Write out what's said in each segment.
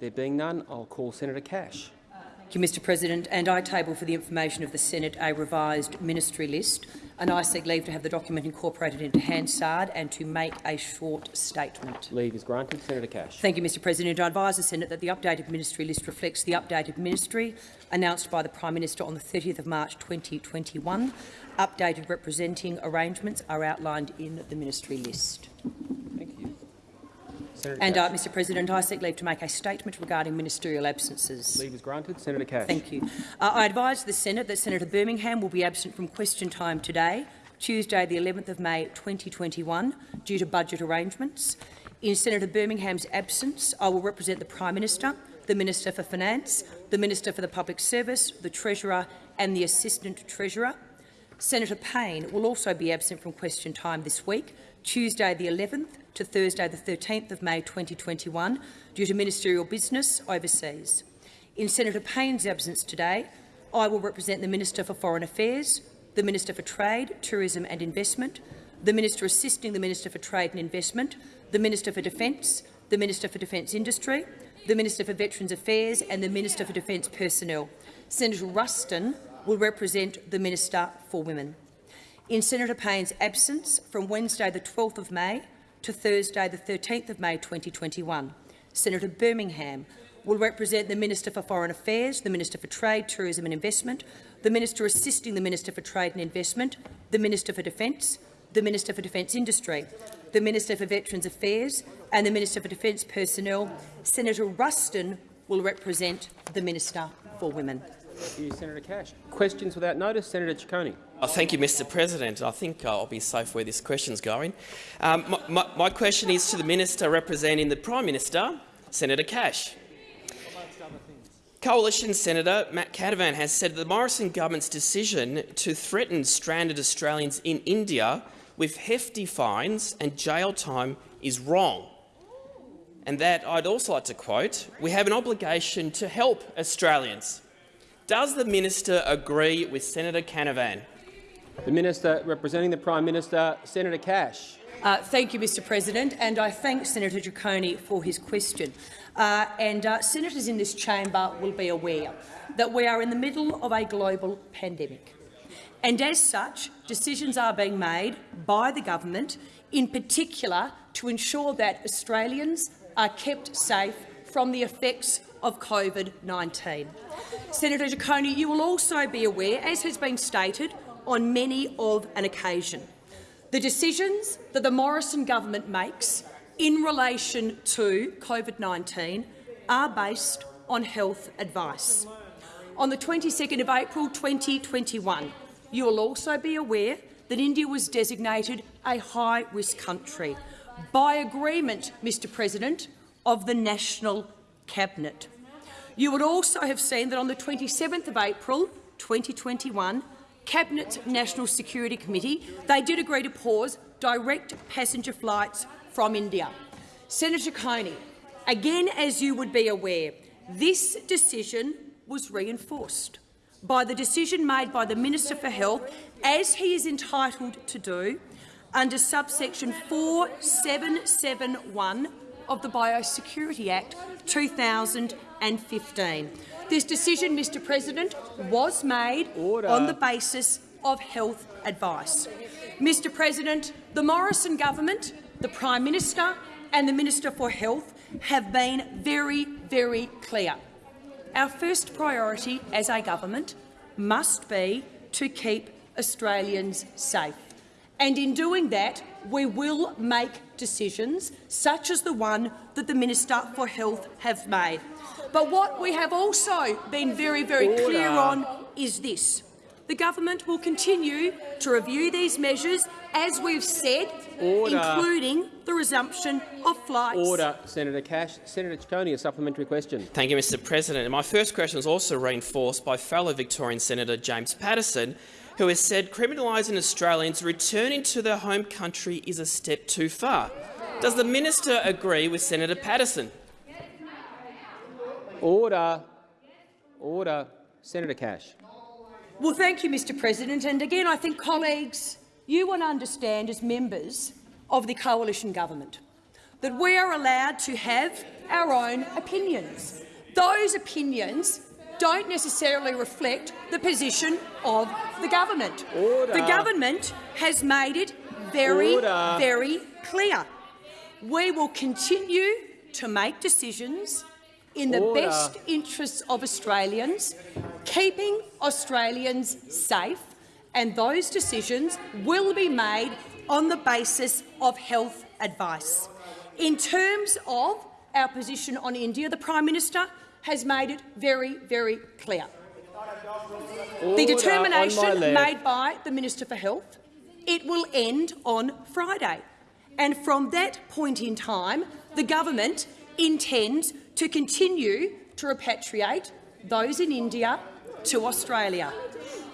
There being none, I'll call Senator Cash. Thank you, Mr President. And I table for the information of the Senate a revised ministry list, and I seek leave to have the document incorporated into Hansard and to make a short statement. Leave is granted. Senator Cash. Thank you, Mr President. I advise the Senate that the updated ministry list reflects the updated ministry announced by the Prime Minister on the 30th of March 2021. Updated representing arrangements are outlined in the ministry list. Senator And, uh, Mr President, I seek leave to make a statement regarding ministerial absences. Leave is granted. Senator Cash. Thank you. Uh, I advise the Senate that Senator Birmingham will be absent from question time today, Tuesday the 11th of May 2021, due to budget arrangements. In Senator Birmingham's absence, I will represent the Prime Minister, the Minister for Finance, the Minister for the Public Service, the Treasurer and the Assistant Treasurer. Senator Payne will also be absent from question time this week, Tuesday the 11th to Thursday the 13th of May 2021, due to ministerial business overseas. In Senator Payne's absence today, I will represent the Minister for Foreign Affairs, the Minister for Trade, Tourism and Investment, the Minister assisting the Minister for Trade and Investment, the Minister for Defence, the Minister for Defence Industry, the Minister for Veterans Affairs and the Minister for Defence Personnel. Senator Ruston will represent the Minister for Women. In Senator Payne's absence from Wednesday the 12th of May to Thursday the 13th of May 2021, Senator Birmingham will represent the Minister for Foreign Affairs, the Minister for Trade, Tourism and Investment, the Minister assisting the Minister for Trade and Investment, the Minister for Defence, the Minister for Defence Industry, the Minister for Veterans Affairs and the Minister for Defence Personnel. Senator Ruston will represent the Minister for Women. Thank you, Senator Cash. Questions without notice. Senator Ciccone. Oh, thank you, Mr President. I think I'll be safe where this question's going. Um, my, my, my question is to the Minister representing the Prime Minister, Senator Cash. Coalition Senator Matt Canavan has said that the Morrison government's decision to threaten stranded Australians in India with hefty fines and jail time is wrong. And that I'd also like to quote, we have an obligation to help Australians. Does the minister agree with Senator Canavan? The Minister representing the Prime Minister, Senator Cash. Uh, thank you, Mr President, and I thank Senator Ciccone for his question. Uh, and uh, senators in this chamber will be aware that we are in the middle of a global pandemic. And as such, decisions are being made by the government, in particular to ensure that Australians are kept safe from the effects of COVID-19. Senator Ciccone, you will also be aware, as has been stated on many of an occasion, the decisions that the Morrison government makes in relation to COVID-19 are based on health advice. On the 22nd of April 2021, you will also be aware that India was designated a high-risk country by agreement, Mr President, of the National Cabinet. You would also have seen that on the 27th of April 2021, Cabinet's National Security Committee they did agree to pause direct passenger flights from India. Senator Coney, again, as you would be aware, this decision was reinforced by the decision made by the Minister for Health, as he is entitled to do, under subsection 4771 of the Biosecurity Act 2015. This decision, Mr President, was made Order. on the basis of health advice. Mr President, the Morrison government, the Prime Minister and the Minister for Health have been very, very clear. Our first priority as a government must be to keep Australians safe. And in doing that, we will make decisions such as the one that the Minister for Health have made. But what we have also been very, very clear on is this. The government will continue to review these measures, as we've said, Order. including the resumption of flights. Order, Senator Cash. Senator Ciccone, a supplementary question. Thank you, Mr President. And my first question was also reinforced by fellow Victorian Senator James Paterson, who has said criminalising Australians returning to their home country is a step too far. Does the minister agree with Senator Paterson? Order. Order. Senator Cash. Well, thank you, Mr President. And again, I think, colleagues, you will understand as members of the coalition government that we are allowed to have our own opinions. Those opinions don't necessarily reflect the position of the government. Order. The government has made it very, Order. very clear. We will continue to make decisions in the Order. best interests of Australians, keeping Australians safe, and those decisions will be made on the basis of health advice. In terms of our position on India, the Prime Minister has made it very, very clear. The Order determination made by the Minister for Health, it will end on Friday. And from that point in time, the government intends to continue to repatriate those in India to Australia.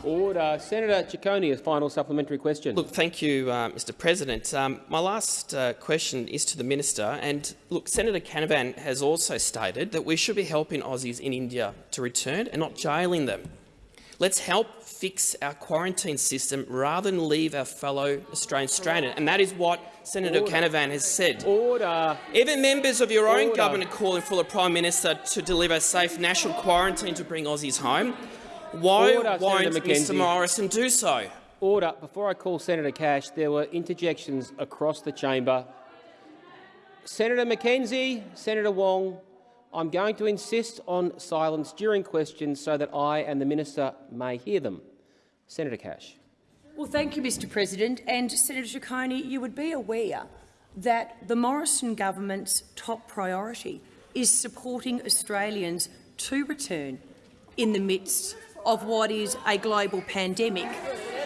Order. Senator Ciccone, a final supplementary question. Look, thank you, uh, Mr President. Um, my last uh, question is to the minister. And look, Senator Canavan has also stated that we should be helping Aussies in India to return and not jailing them. Let's help fix our quarantine system rather than leave our fellow Australians stranded. And that is what Senator Order. Canavan has said. Order. Even members of your own government are calling for the Prime Minister to deliver safe national quarantine to bring Aussies home. Why Order, won't Mr Morrison do so? Order. Before I call Senator Cash, there were interjections across the chamber. Senator McKenzie, Senator Wong, I'm going to insist on silence during questions so that I and the minister may hear them. Senator Cash. Well, thank you, Mr President. And Senator Ciccone, you would be aware that the Morrison government's top priority is supporting Australians to return in the midst of what is a global pandemic.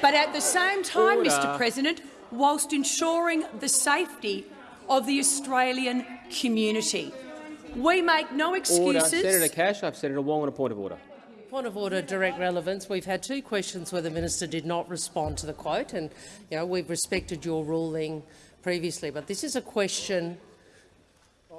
But at the same time, Order. Mr President, whilst ensuring the safety of the Australian community. We make no Order. excuses. Senator Cash. I have Senator Wong on a point of order. Point of order, direct relevance. We've had two questions where the minister did not respond to the quote, and you know we've respected your ruling previously. But this is a question.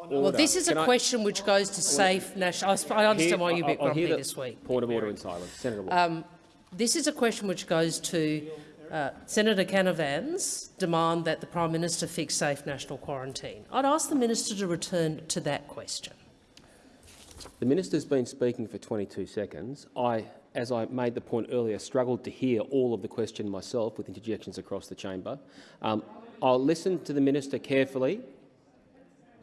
Well, this is a Can I- question which goes to safe national. I understand why you're a bit I'll- I'll grumpy this week. Point of order in silence. Senator Um, this is a question which goes to uh, Senator Canavan's demand that the Prime Minister fix safe national quarantine. I'd ask the minister to return to that question. The minister's been speaking for 22 seconds. I, as I made the point earlier, struggled to hear all of the question myself with interjections across the chamber. Um, I'll listen to the minister carefully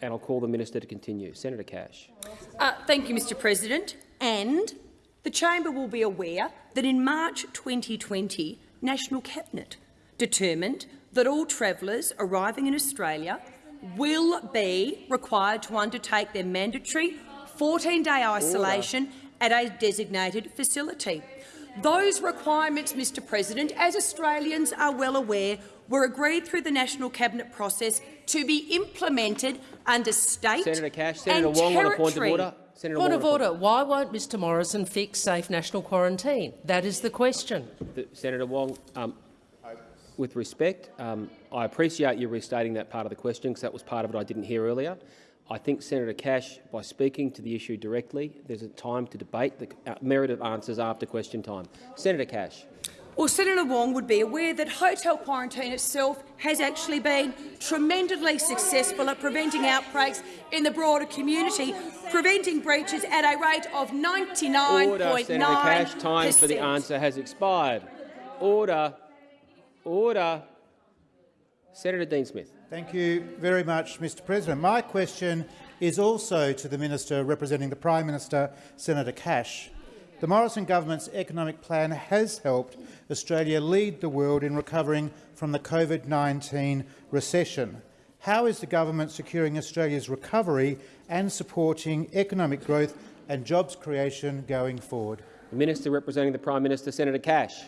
and I'll call the minister to continue. Senator Cash. Uh, thank you, Mr President. And the chamber will be aware that in March 2020, National Cabinet determined that all travellers arriving in Australia will be required to undertake their mandatory 14-day isolation at a designated facility. Those requirements, Mr President, as Australians are well aware, were agreed through the National Cabinet process to be implemented under state Senator Cash. Senator and Wong on a point of territory. order. Senator Point Wong of on order. Why won't Mr Morrison fix safe national quarantine? That is the question. The- Senator Wong, um, with respect, um, I appreciate you restating that part of the question because that was part of it I didn't hear earlier. I think Senator Cash, by speaking to the issue directly, there's a time to debate the uh, merit of answers after question time. Senator Cash. Well, Senator Wong would be aware that hotel quarantine itself has actually been tremendously successful at preventing outbreaks in the broader community, preventing breaches at a rate of 99.9 Order, Senator Cash. Time for the answer has expired. Order. Order. Senator Dean Smith. Thank you very much, Mr President. My question is also to the Minister representing the Prime Minister, Senator Cash. The Morrison government's economic plan has helped Australia lead the world in recovering from the COVID-19 recession. How is the government securing Australia's recovery and supporting economic growth and jobs creation going forward? The Minister representing the Prime Minister, Senator Cash.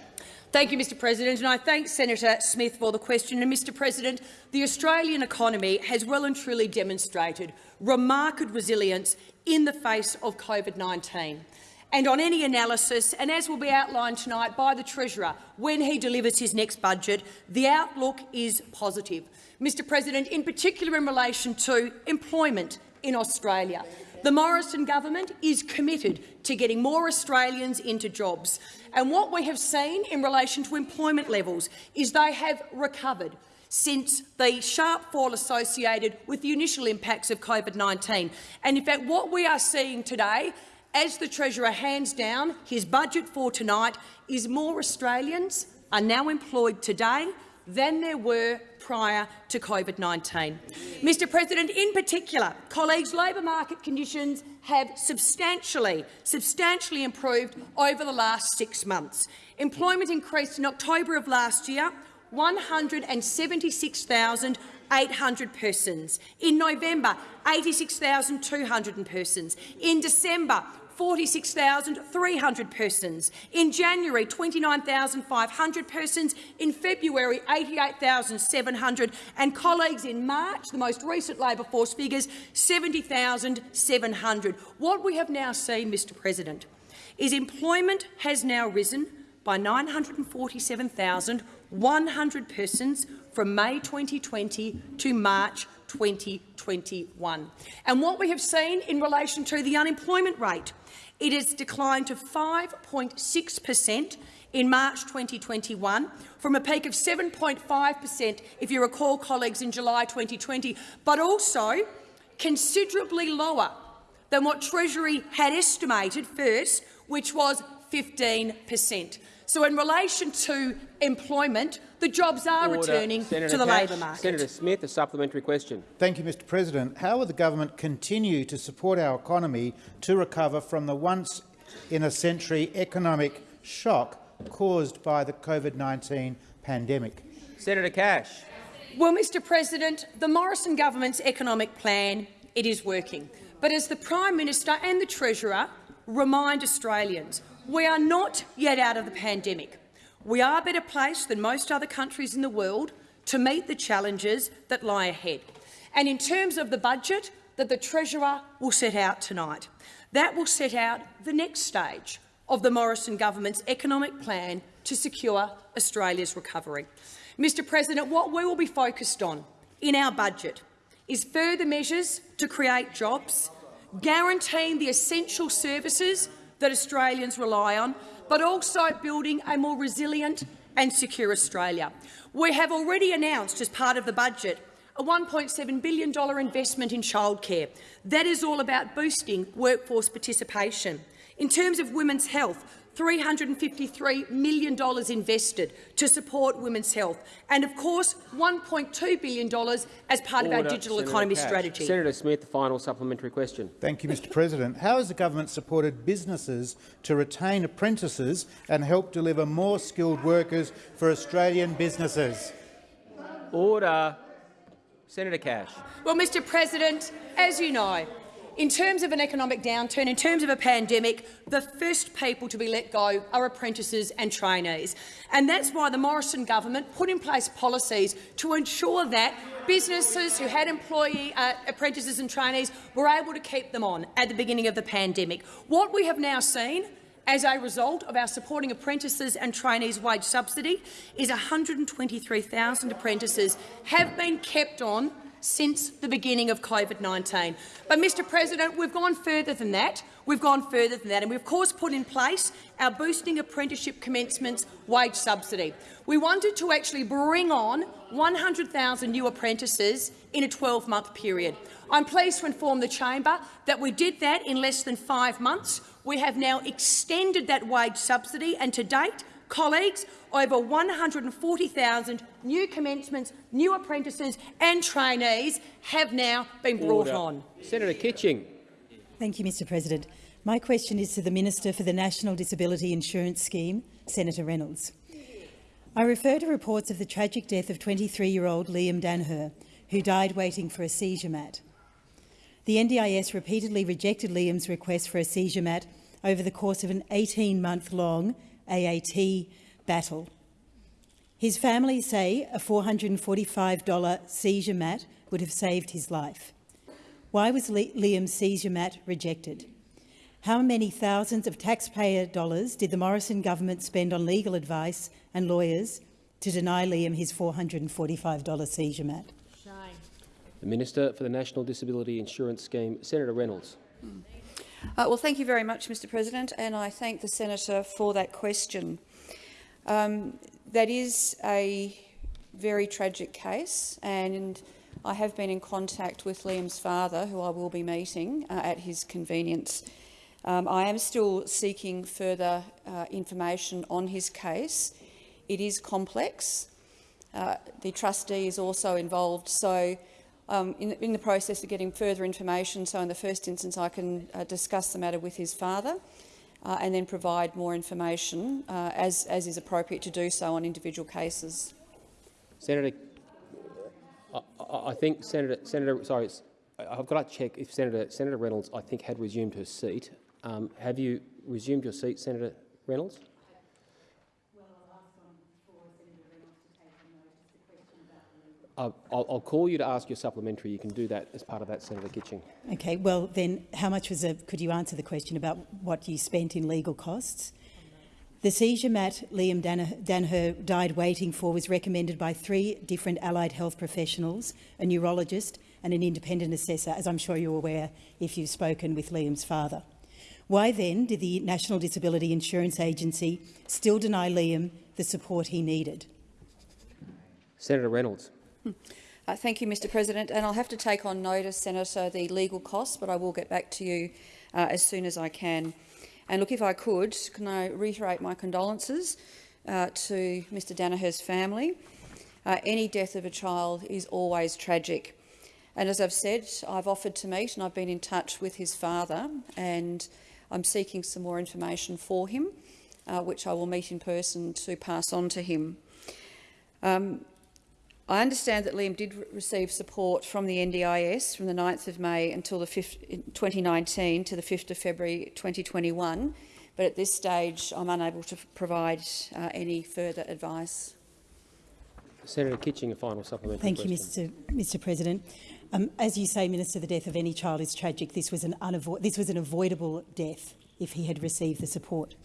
Thank you, Mr President, and I thank Senator Smith for the question. And, Mr President, the Australian economy has well and truly demonstrated remarkable resilience in the face of COVID-19. And on any analysis, and as will be outlined tonight by the Treasurer when he delivers his next budget, the outlook is positive. Mr President, in particular in relation to employment in Australia. The Morrison government is committed to getting more Australians into jobs. And what we have seen in relation to employment levels is they have recovered since the sharp fall associated with the initial impacts of COVID-19. And in fact, what we are seeing today, as the Treasurer hands down his budget for tonight, is more Australians are now employed today than there were prior to COVID-19. Mr President, in particular, colleagues, labour market conditions have substantially, substantially improved over the last six months. Employment increased in October of last year 176,800 persons. In November, 86,200 persons. In December, 46,300 persons. In January, 29,500 persons. In February, 88,700. And colleagues, in March, the most recent labour force figures, 70,700. What we have now seen, Mr President, is employment has now risen by 947,100 persons from May 2020 to March 2021. And what we have seen in relation to the unemployment rate, it has declined to 5.6 per cent in March 2021, from a peak of 7.5 per cent, if you recall, colleagues, in July 2020, but also considerably lower than what Treasury had estimated first, which was 15 per cent. So in relation to employment, the jobs are Order. returning Senator to the Cash. labour market. Senator Smith, a supplementary question. Thank you, Mr President. How will the government continue to support our economy to recover from the once-in-a-century economic shock caused by the COVID-19 pandemic? Senator Cash. Well, Mr President, the Morrison government's economic plan it is working. But as the Prime Minister and the Treasurer remind Australians, we are not yet out of the pandemic. We are better placed than most other countries in the world to meet the challenges that lie ahead. And in terms of the budget that the Treasurer will set out tonight, that will set out the next stage of the Morrison government's economic plan to secure Australia's recovery. Mr President, what we will be focused on in our budget is further measures to create jobs, guaranteeing the essential services that Australians rely on, but also building a more resilient and secure Australia. We have already announced, as part of the budget, a $1.7 billion investment in childcare. That is all about boosting workforce participation. In terms of women's health, $353 million invested to support women's health, and of course $1.2 billion as part of our digital Senator economy Cash. strategy. Senator Smith, the final supplementary question. Thank you, Mr President. How has the government supported businesses to retain apprentices and help deliver more skilled workers for Australian businesses? Order. Senator Cash. Well, Mr President, as you know, in terms of an economic downturn, in terms of a pandemic, the first people to be let go are apprentices and trainees. And that's why the Morrison government put in place policies to ensure that businesses who had employee uh, apprentices and trainees were able to keep them on at the beginning of the pandemic. What we have now seen as a result of our supporting apprentices and trainees wage subsidy is 123,000 apprentices have been kept on since the beginning of COVID-19. But, Mr President, we've gone further than that. We've gone further than that, and we've, of course, put in place our Boosting Apprenticeship Commencements wage subsidy. We wanted to actually bring on 100,000 new apprentices in a 12-month period. I'm pleased to inform the chamber that we did that in less than five months. We have now extended that wage subsidy, and to date, colleagues, over 140,000 new commencements, new apprentices and trainees have now been brought Order. on. Senator Kitching. Thank you, Mr President. My question is to the Minister for the National Disability Insurance Scheme, Senator Reynolds. I refer to reports of the tragic death of 23-year-old Liam Danaher, who died waiting for a seizure mat. The NDIS repeatedly rejected Liam's request for a seizure mat over the course of an 18-month-long AAT battle. His family say a $445 seizure mat would have saved his life. Why was Liam's seizure mat rejected? How many thousands of taxpayer dollars did the Morrison government spend on legal advice and lawyers to deny Liam his $445 seizure mat? The Minister for the National Disability Insurance Scheme, Senator Reynolds. Hmm. Uh, well, thank you very much, Mr President, and I thank the senator for that question. Um, that is a very tragic case, and I have been in contact with Liam's father, who I will be meeting uh, at his convenience. Um, I am still seeking further uh, information on his case. It is complex. Uh, the trustee is also involved, so um, in, in, the process of getting further information, so in the first instance I can uh, discuss the matter with his father uh, and then provide more information uh, as, as is appropriate to do so on individual cases. Senator, I, I think Senator, Senator, sorry, I've got to check if Senator Senator Reynolds, I think, had resumed her seat. Um, have you resumed your seat, Senator Reynolds? I'll, I'll, call you to ask your supplementary. You can do that as part of that, Senator Kitching. Okay. Well, then, how much was a? Could you answer the question about what you spent in legal costs? The seizure mat Liam Danaher died waiting for was recommended by three different allied health professionals, a neurologist and an independent assessor, as I'm sure you're aware if you've spoken with Liam's father. Why then did the National Disability Insurance Agency still deny Liam the support he needed? Senator Reynolds. Uh, thank you, Mr President. And I'll have to take on notice, Senator, the legal costs, but I will get back to you uh, as soon as I can. And look, if I could, can I reiterate my condolences uh, to Mr Danaher's family. Uh, any death of a child is always tragic. And as I've said, I've offered to meet and I've been in touch with his father and I'm seeking some more information for him, uh, which I will meet in person to pass on to him. Um, I understand that Liam did receive support from the NDIS from the 9th of May until the 5th, 2019 to the 5th of February 2021, but at this stage I'm unable to provide uh, any further advice. Senator Kitching, a final supplementary Thank question. you, Mr. Mr. President. Um, as you say, Minister, the death of any child is tragic. This was, an this was an avoidable death if he had received the support.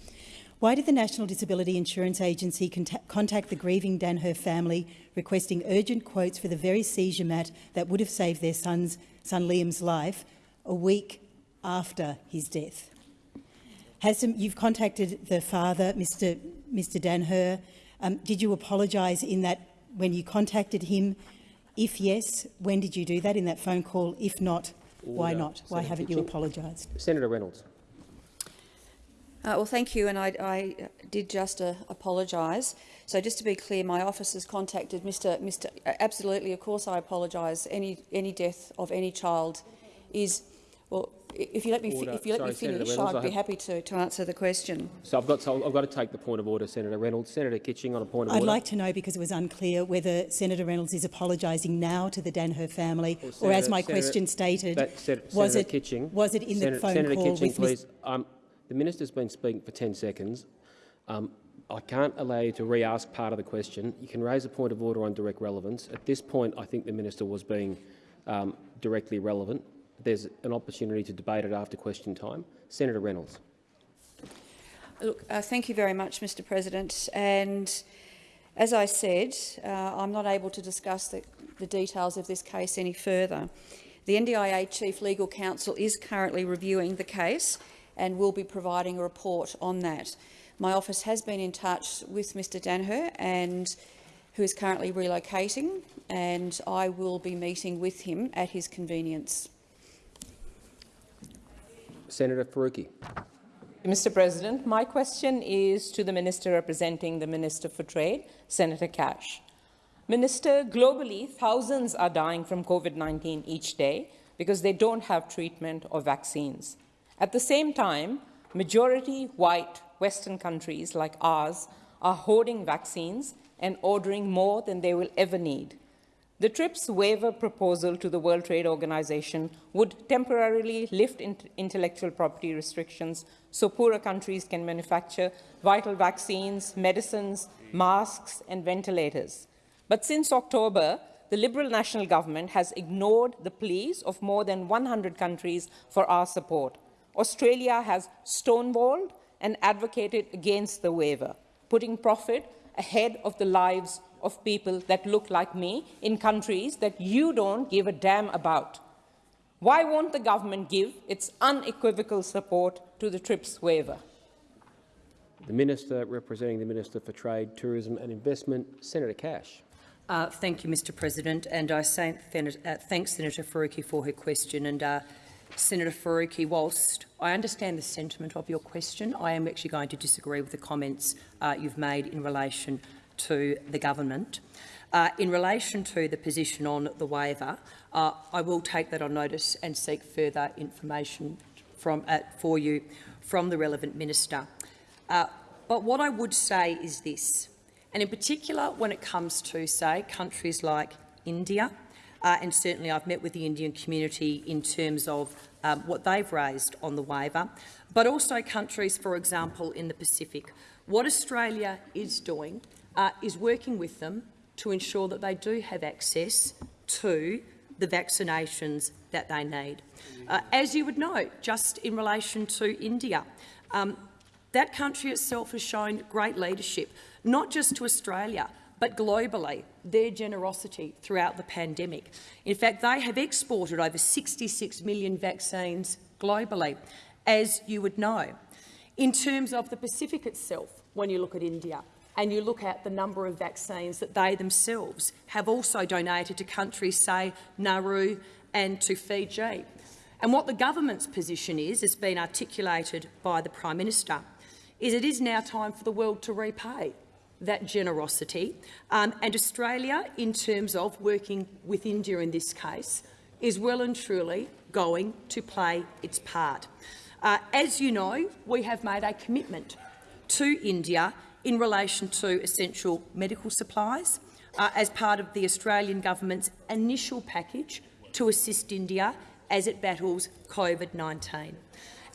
Why did the National Disability Insurance Agency contact the grieving Danaher family requesting urgent quotes for the very seizure mat that would have saved their son's, son Liam's life a week after his death? Has some, you've contacted the father, Mr. Mr. Danaher. Um, did you apologise in that when you contacted him? If yes, when did you do that in that phone call? If not, Order. why not? Why haven't Kitching. you apologised? Senator Reynolds. Uh, well, thank you, and I, I did just uh, apologise. So, just to be clear, my office has contacted Mr. Mr. Absolutely, of course, I apologise. Any any death of any child is well. If you let me, if you let Sorry, me finish, I'd be happy to, to answer the question. So I've got, so I've got to take the point of order, Senator Reynolds. Senator Kitching on a point of I'd order. I'd like to know, because it was unclear, whether Senator Reynolds is apologising now to the Danaher family, well, Senator, or as my Senator, question stated, that, Sen was, Senator it, Kitching, was it in Senator, the phone Senator call Kitching, with please. Um, the minister's been speaking for 10 seconds. Um, I can't allow you to re-ask part of the question. You can raise a point of order on direct relevance. At this point, I think the minister was being um, directly relevant. There's an opportunity to debate it after question time. Senator Reynolds. Look, uh, thank you very much, Mr President. And as I said, uh, I'm not able to discuss the, the details of this case any further. The NDIA Chief Legal Counsel is currently reviewing the case and will be providing a report on that. My office has been in touch with Mr Danaher, and who is currently relocating, and I will be meeting with him at his convenience. Senator Faruqi. Mr President, my question is to the Minister representing the Minister for Trade, Senator Cash. Minister, globally, thousands are dying from COVID-19 each day because they don't have treatment or vaccines. At the same time, majority white Western countries like ours are hoarding vaccines and ordering more than they will ever need. The TRIPS waiver proposal to the World Trade Organization would temporarily lift intellectual property restrictions so poorer countries can manufacture vital vaccines, medicines, masks and ventilators. But since October, the Liberal National Government has ignored the pleas of more than 100 countries for our support. Australia has stonewalled and advocated against the waiver, putting profit ahead of the lives of people that look like me in countries that you don't give a damn about. Why won't the government give its unequivocal support to the TRIPS waiver? The Minister representing the Minister for Trade, Tourism and Investment, Senator Cash. Uh, thank you, Mr President, and I say, uh, thank Senator Faruqi for her question. And uh, Senator Faruqi, whilst I understand the sentiment of your question, I am actually going to disagree with the comments uh, you've made in relation to the government. Uh, in relation to the position on the waiver, uh, I will take that on notice and seek further information from, uh, for you from the relevant minister. Uh, but what I would say is this, and in particular when it comes to, say, countries like India, uh, and certainly I've met with the Indian community in terms of um, what they've raised on the waiver, but also countries, for example, in the Pacific. What Australia is doing uh, is working with them to ensure that they do have access to the vaccinations that they need. Uh, as you would know, just in relation to India, um, that country itself has shown great leadership, not just to Australia, but globally, their generosity throughout the pandemic. In fact, they have exported over 66 million vaccines globally, as you would know. In terms of the Pacific itself, when you look at India, and you look at the number of vaccines that they themselves have also donated to countries, say, Nauru and to Fiji. And what the government's position is, has been articulated by the Prime Minister, is it is now time for the world to repay that generosity. Um, and Australia, in terms of working with India in this case, is well and truly going to play its part. Uh, as you know, we have made a commitment to India in relation to essential medical supplies uh, as part of the Australian government's initial package to assist India as it battles COVID-19.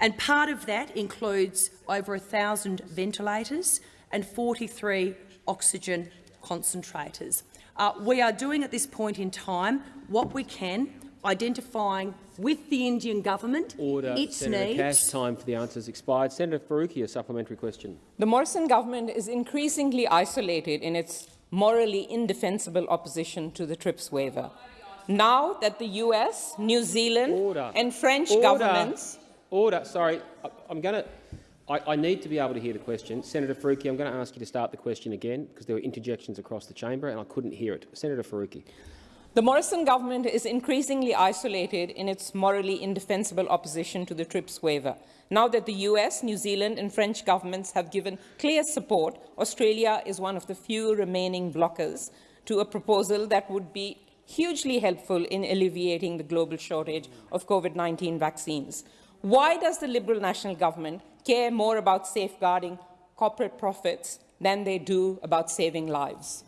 And part of that includes over 1,000 ventilators and 43 oxygen concentrators. Uh, we are doing at this point in time what we can, identifying with the Indian government Order. its Senator needs. Cash, time for the answers expired. Senator Faruqi, a supplementary question. The Morrison government is increasingly isolated in its morally indefensible opposition to the TRIPS waiver. Now that the US, New Zealand Order. and French Order. governments Order. Sorry, I, I'm going to. I, I need to be able to hear the question. Senator Faruqi, I'm going to ask you to start the question again because there were interjections across the chamber and I couldn't hear it. Senator Faruqi. The Morrison government is increasingly isolated in its morally indefensible opposition to the TRIPS waiver. Now that the US, New Zealand and French governments have given clear support, Australia is one of the few remaining blockers to a proposal that would be hugely helpful in alleviating the global shortage of COVID-19 vaccines. Why does the Liberal National Government care more about safeguarding corporate profits than they do about saving lives?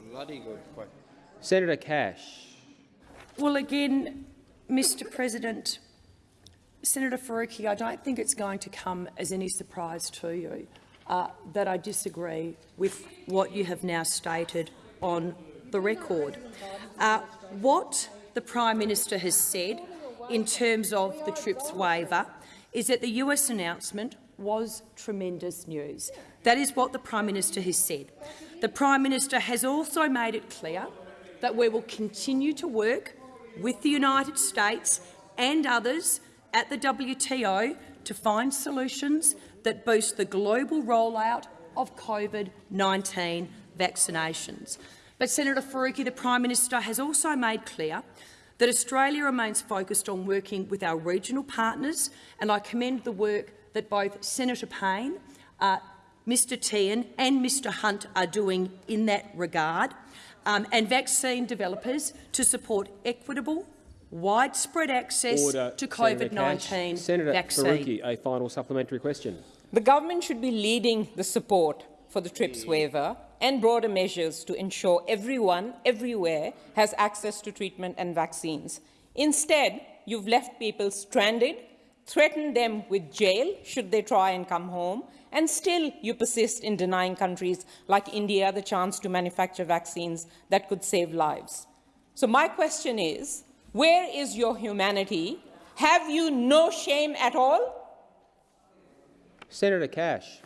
Senator Cash. Well, again, Mr President, Senator Faruqi, I don't think it's going to come as any surprise to you uh, that I disagree with what you have now stated on the record. Uh, what the Prime Minister has said in terms of the TRIPS waiver is that the US announcement was tremendous news. That is what the Prime Minister has said. The Prime Minister has also made it clear that we will continue to work with the United States and others at the WTO to find solutions that boost the global rollout of COVID-19 vaccinations. But Senator Faruqi, the Prime Minister, has also made clear that Australia remains focused on working with our regional partners, and I commend the work that both Senator Payne, uh, Mr Tehan and Mr Hunt are doing in that regard, um, and vaccine developers to support equitable, widespread access Order. to COVID-19 Cash. Senator vaccine. Faruqi, a final supplementary question. The government should be leading the support for the TRIPS waiver and broader measures to ensure everyone, everywhere, has access to treatment and vaccines. Instead, you've left people stranded, threatened them with jail should they try and come home, and still you persist in denying countries like India the chance to manufacture vaccines that could save lives. So my question is, where is your humanity? Have you no shame at all? Senator Cash.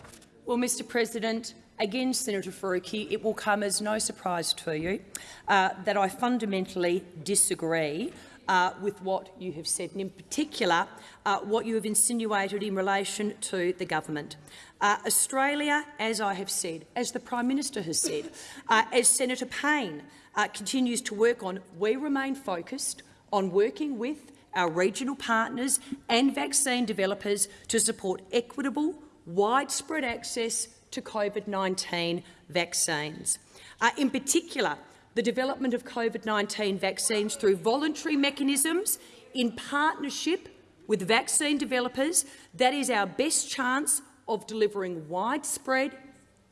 Well, Mr President, again, Senator Faruqi, it will come as no surprise to you uh, that I fundamentally disagree uh, with what you have said, and in particular uh, what you have insinuated in relation to the government. Uh, Australia, as I have said, as the Prime Minister has said, uh, as Senator Payne uh, continues to work on, we remain focused on working with our regional partners and vaccine developers to support equitable, widespread access to COVID-19 vaccines. Uh, in particular, the development of COVID-19 vaccines through voluntary mechanisms in partnership with vaccine developers, that is our best chance of delivering widespread,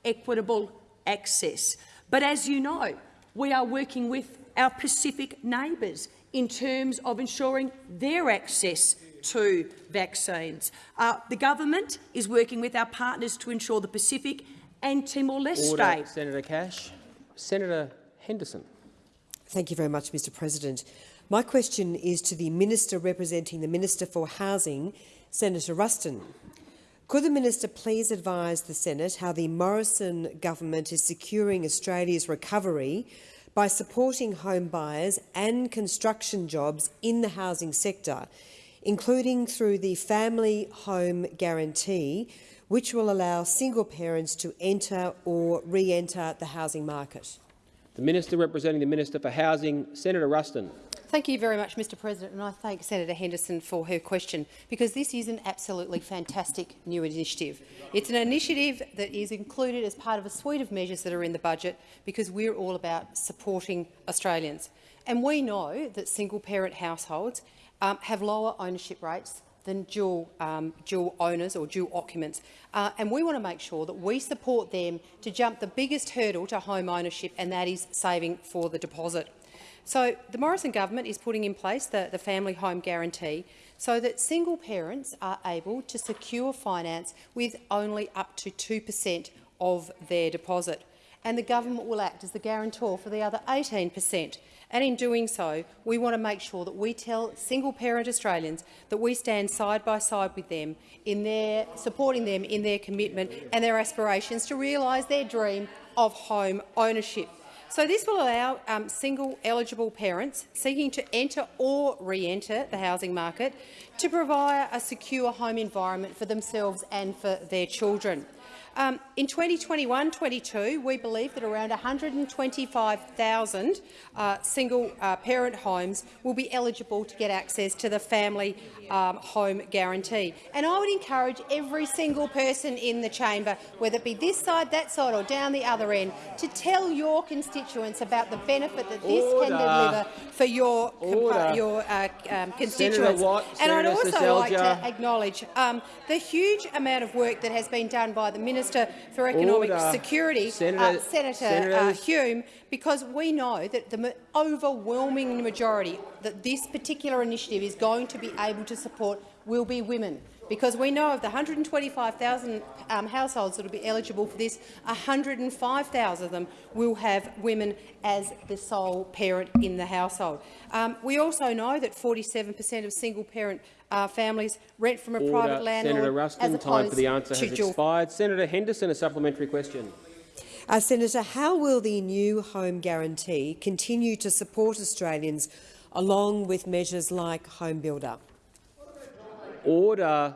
equitable access. But as you know, we are working with our Pacific neighbours in terms of ensuring their access to vaccines. Uh, the government is working with our partners to ensure the Pacific and Timor-Leste. Senator Cash. Senator Henderson. Thank you very much, Mr President. My question is to the Minister representing the Minister for Housing, Senator Ruston. Could the Minister please advise the Senate how the Morrison government is securing Australia's recovery by supporting home buyers and construction jobs in the housing sector, including through the Family Home Guarantee, which will allow single parents to enter or re-enter the housing market? The Minister representing the Minister for Housing, Senator Ruston. Thank you very much, Mr President, and I thank Senator Henderson for her question, because this is an absolutely fantastic new initiative. It's an initiative that is included as part of a suite of measures that are in the budget, because we're all about supporting Australians. And we know that single-parent households um, have lower ownership rates than dual, um, dual owners or dual occupants. Uh, and we want to make sure that we support them to jump the biggest hurdle to home ownership, and that is saving for the deposit. So the Morrison government is putting in place the, the Family Home Guarantee so that single parents are able to secure finance with only up to 2 per cent of their deposit. And the government will act as the guarantor for the other 18 per cent. And in doing so, we want to make sure that we tell single-parent Australians that we stand side by side with them in their supporting them in their commitment and their aspirations to realise their dream of home ownership. So this will allow um, single eligible parents seeking to enter or re-enter the housing market to provide a secure home environment for themselves and for their children. Um, in 2021-22, we believe that around 125,000 uh, single-parent uh, homes will be eligible to get access to the Family um, Home Guarantee. And I would encourage every single person in the chamber, whether it be this side, that side or down the other end, to tell your constituents about the benefit that this Order. can deliver for your, your uh, um, constituents. Watt, and Senator I'd also Seselja. like to acknowledge um, the huge amount of work that has been done by the Minister Minister for Economic Order. Security, Senator, uh, Senator uh, Hume, because we know that the overwhelming majority that this particular initiative is going to be able to support will be women because we know of the 125,000 um, households that will be eligible for this, 105,000 of them will have women as the sole parent in the household. Um, we also know that 47 per cent of single-parent uh, families rent from a Order. private landlord Senator Ruston, time for the answer has expired. Senator Henderson, a supplementary question. Uh, Senator, how will the new home guarantee continue to support Australians along with measures like Home Builder? Order.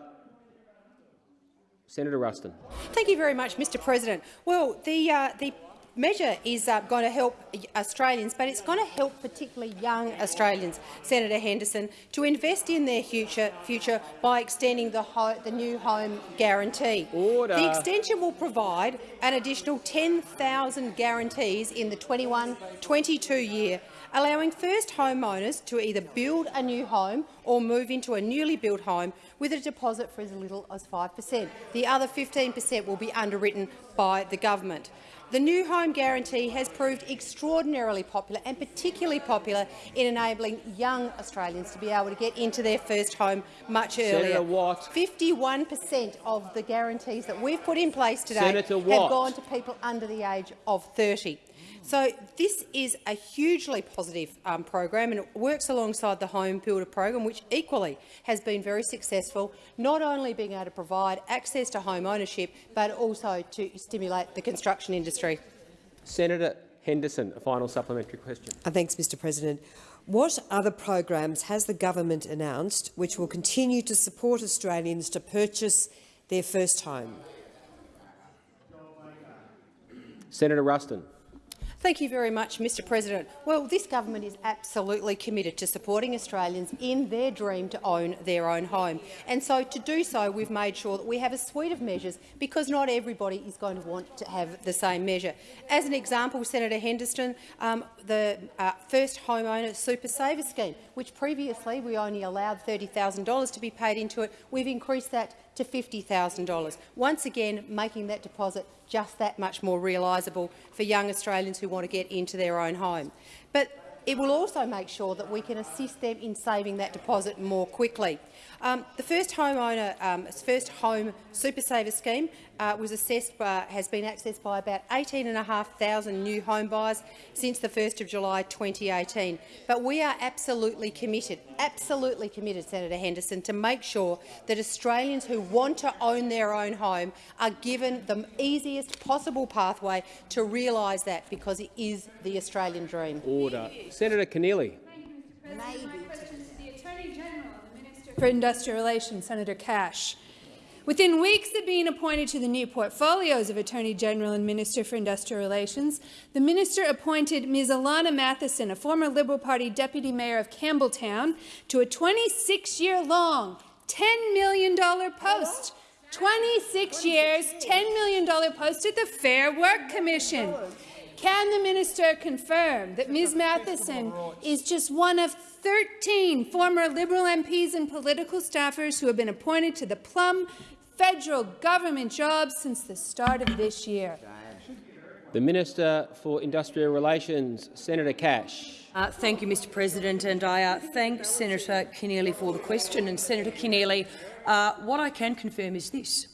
Senator Ruston. Thank you very much, Mr President. Well, the, uh, the measure is uh, going to help Australians, but it's going to help particularly young Australians, Senator Henderson, to invest in their future, future by extending the, the new home guarantee. Order. The extension will provide an additional 10,000 guarantees in the 21-22 year allowing first homeowners to either build a new home or move into a newly built home with a deposit for as little as 5 per cent. The other 15 per cent will be underwritten by the government. The new home guarantee has proved extraordinarily popular and particularly popular in enabling young Australians to be able to get into their first home much earlier. Senator Watt. 51 per cent of the guarantees that we've put in place today have gone to people under the age of 30. So this is a hugely positive um, program and it works alongside the Home Builder program, which equally has been very successful, not only being able to provide access to home ownership, but also to stimulate the construction industry. Senator Henderson, a final supplementary question. Uh, thanks, Mr President. What other programs has the government announced which will continue to support Australians to purchase their first home? Senator Ruston. Thank you very much, Mr President. Well, this government is absolutely committed to supporting Australians in their dream to own their own home. And so to do so, we've made sure that we have a suite of measures because not everybody is going to want to have the same measure. As an example, Senator Henderson, um, the uh, first homeowner super saver scheme, which previously we only allowed $30,000 to be paid into it, we've increased that to $50,000, once again making that deposit just that much more realisable for young Australians who want to get into their own home. But it will also make sure that we can assist them in saving that deposit more quickly. Um, the first homeowner, um, first home super saver scheme uh, was assessed by, has been accessed by about 18,500 new home buyers since the 1st of July 2018. But we are absolutely committed, absolutely committed, Senator Henderson, to make sure that Australians who want to own their own home are given the easiest possible pathway to realise that, because it is the Australian dream. Order. Senator Keneally. For Industrial Relations, Senator Cash. Within weeks of being appointed to the new portfolios of Attorney General and Minister for Industrial Relations, the minister appointed Ms. Alana Matheson, a former Liberal Party deputy mayor of Campbelltown, to a 26-year-long $10 million post. 26 years, $10 million post at the Fair Work Commission. Can the minister confirm that Ms Matheson is just one of 13 former Liberal MPs and political staffers who have been appointed to the Plum federal government jobs since the start of this year? The Minister for Industrial Relations, Senator Cash. Uh, thank you, Mr President, and I uh, thank Senator Keneally for the question. And Senator Keneally, uh, what I can confirm is this.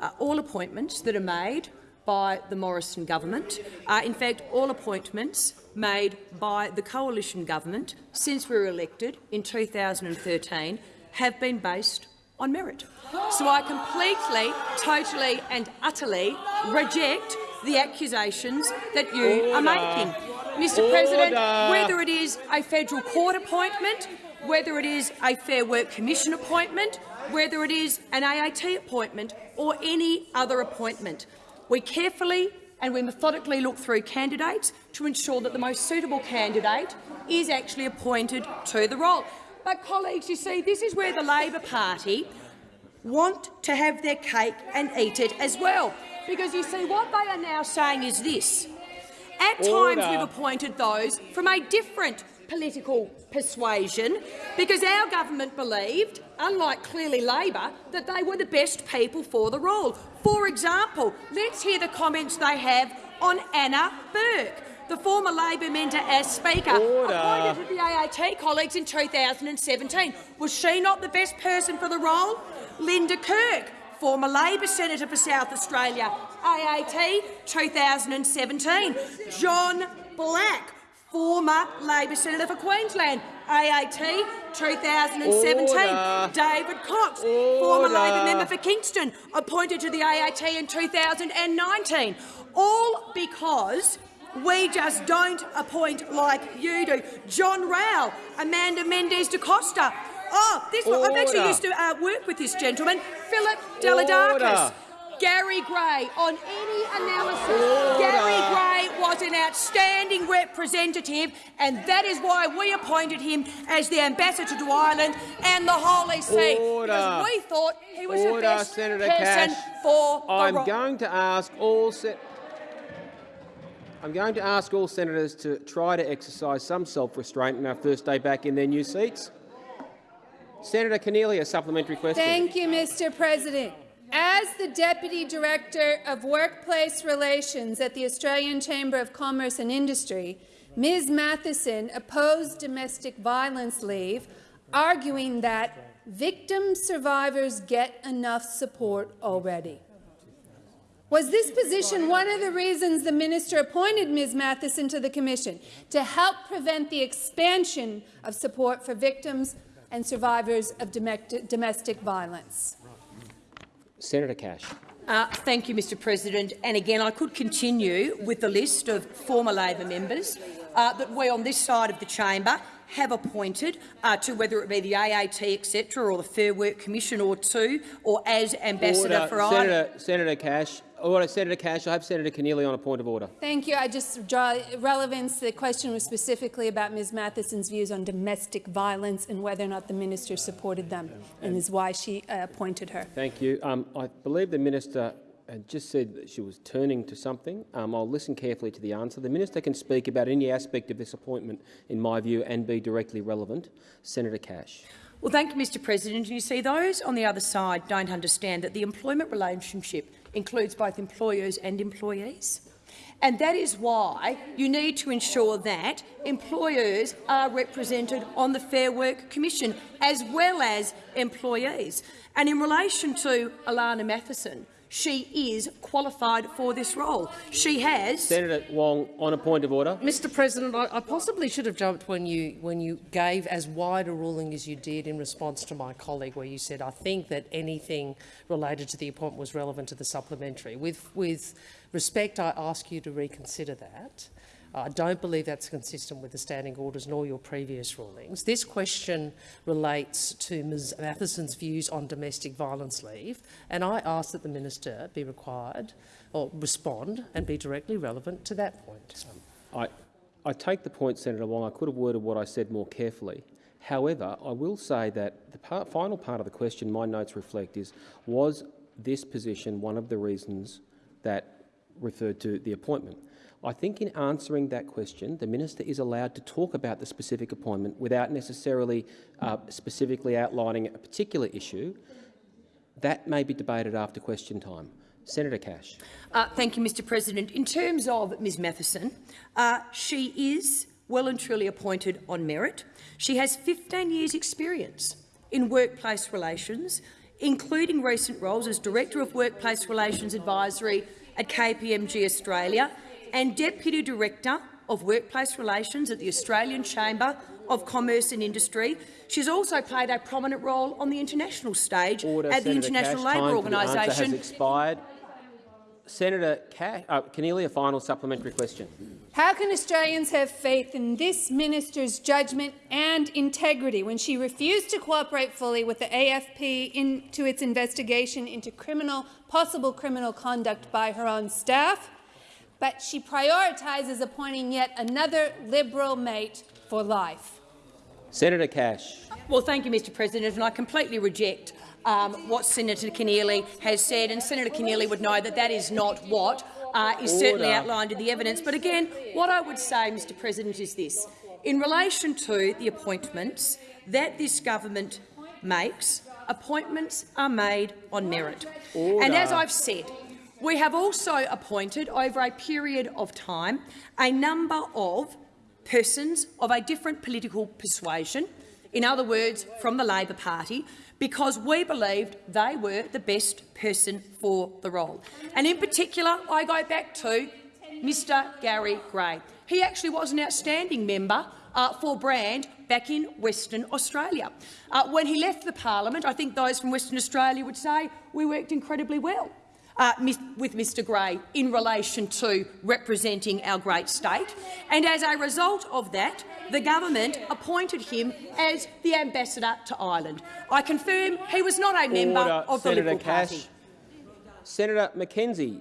Uh, all appointments that are made by the Morrison government are in fact all appointments made by the coalition government since we were elected in 2013 have been based on merit. So I completely, totally and utterly reject the accusations that you Order. are making. Mr Order. President, whether it is a federal court appointment, whether it is a Fair Work Commission appointment, whether it is an AAT appointment or any other appointment, we carefully and we methodically look through candidates to ensure that the most suitable candidate is actually appointed to the role. But, colleagues, you see, this is where the Labor Party want to have their cake and eat it as well. Because, you see, what they are now saying is this. At times we've appointed those from a different political persuasion because our government believed, unlike clearly Labor, that they were the best people for the role. For example, let's hear the comments they have on Anna Burke, the former Labor member as Speaker, Order. appointed to the AAT colleagues in 2017. Was she not the best person for the role? Linda Kirk, former Labor Senator for South Australia, AAT 2017. John Black, former Labor Senator for Queensland, AAT 2017. Order. David Cox, former Labor member for Kingston, appointed to the AAT in 2019. All because we just don't appoint like you do. John Rau, Amanda Mendez da Costa. Oh, this I've actually used to uh, work with this gentleman, Philip Dalidakis. Order. Gary Gray, on any analysis, Order. Gary Gray was an outstanding representative, and that is why we appointed him as the ambassador to Ireland and the Holy See, Order. because we thought he was Order, the best Senator person Cash. for the I'm role. going to ask all se I'm going to ask all senators to try to exercise some self-restraint in our first day back in their new seats. Senator Keneally, a supplementary question. Thank you, Mr. President. As the Deputy Director of Workplace Relations at the Australian Chamber of Commerce and Industry, Ms Matheson opposed domestic violence leave, arguing that victim survivors get enough support already. Was this position one of the reasons the minister appointed Ms Matheson to the Commission to help prevent the expansion of support for victims and survivors of domestic violence? Senator Cash. Uh, thank you, Mr President. And again, I could continue with the list of former Labor members uh, that we on this side of the chamber have appointed uh, to whether it be the AAT, etc., or the Fair Work Commission, or two, or as ambassador Order. for Senator, Senator Cash. Order. Senator Cash. I have Senator Keneally on a point of order. Thank you. I just draw relevance. The question was specifically about Ms Matheson's views on domestic violence and whether or not the minister supported them, and is why she uh, appointed her. Thank you. Um, I believe the minister had just said that she was turning to something. Um, I'll listen carefully to the answer. The minister can speak about any aspect of this appointment, in my view, and be directly relevant. Senator Cash. Well, thank you, Mr President. You see, those on the other side don't understand that the employment relationship includes both employers and employees. And that is why you need to ensure that employers are represented on the Fair Work Commission, as well as employees. And in relation to Alana Matheson, she is qualified for this role. She has— Senator Wong, on a point of order. Mr President, I, I possibly should have jumped when you, when you gave as wide a ruling as you did in response to my colleague, where you said, I think that anything related to the appointment was relevant to the supplementary. With, with respect, I ask you to reconsider that. I don't believe that's consistent with the standing orders nor your previous rulings. This question relates to Ms Matheson's views on domestic violence leave, and I ask that the minister be required or respond and be directly relevant to that point. I, I take the point, Senator Wong. I could have worded what I said more carefully. However, I will say that the part, final part of the question my notes reflect is, was this position one of the reasons that referred to the appointment? I think in answering that question, the minister is allowed to talk about the specific appointment without necessarily uh, specifically outlining a particular issue. That may be debated after question time. Senator Cash. Uh, thank you, Mr President. In terms of Ms Matheson, uh, she is well and truly appointed on merit. She has 15 years' experience in workplace relations, including recent roles as Director of Workplace Relations Advisory at KPMG Australia and Deputy Director of Workplace Relations at the Australian Chamber of Commerce and Industry. She's also played a prominent role on the international stage Order, at the International Cash. Labour Time answer has Organisation. expired. Senator Cash, uh, Keneally, a final supplementary question. How can Australians have faith in this minister's judgment and integrity when she refused to cooperate fully with the AFP into its investigation into criminal, possible criminal conduct by her own staff, but she prioritises appointing yet another Liberal mate for life? Senator Cash. Well, thank you, Mr President, and I completely reject um, what Senator Keneally has said, and Senator Keneally would know that that is not what uh, is certainly outlined in the evidence. But again, what I would say, Mr President, is this. In relation to the appointments that this government makes, appointments are made on merit. And as I've said, we have also appointed, over a period of time, a number of persons of a different political persuasion, in other words, from the Labor Party, because we believed they were the best person for the role. And in particular, I go back to Mr Gary Gray. He actually was an outstanding member uh, for Brand back in Western Australia. Uh, when he left the parliament, I think those from Western Australia would say we worked incredibly well uh, with Mr Gray in relation to representing our great state. And as a result of that, the government appointed him as the ambassador to Ireland. I confirm he was not a member Order. of the Senator Liberal Cash. Party. Senator McKenzie.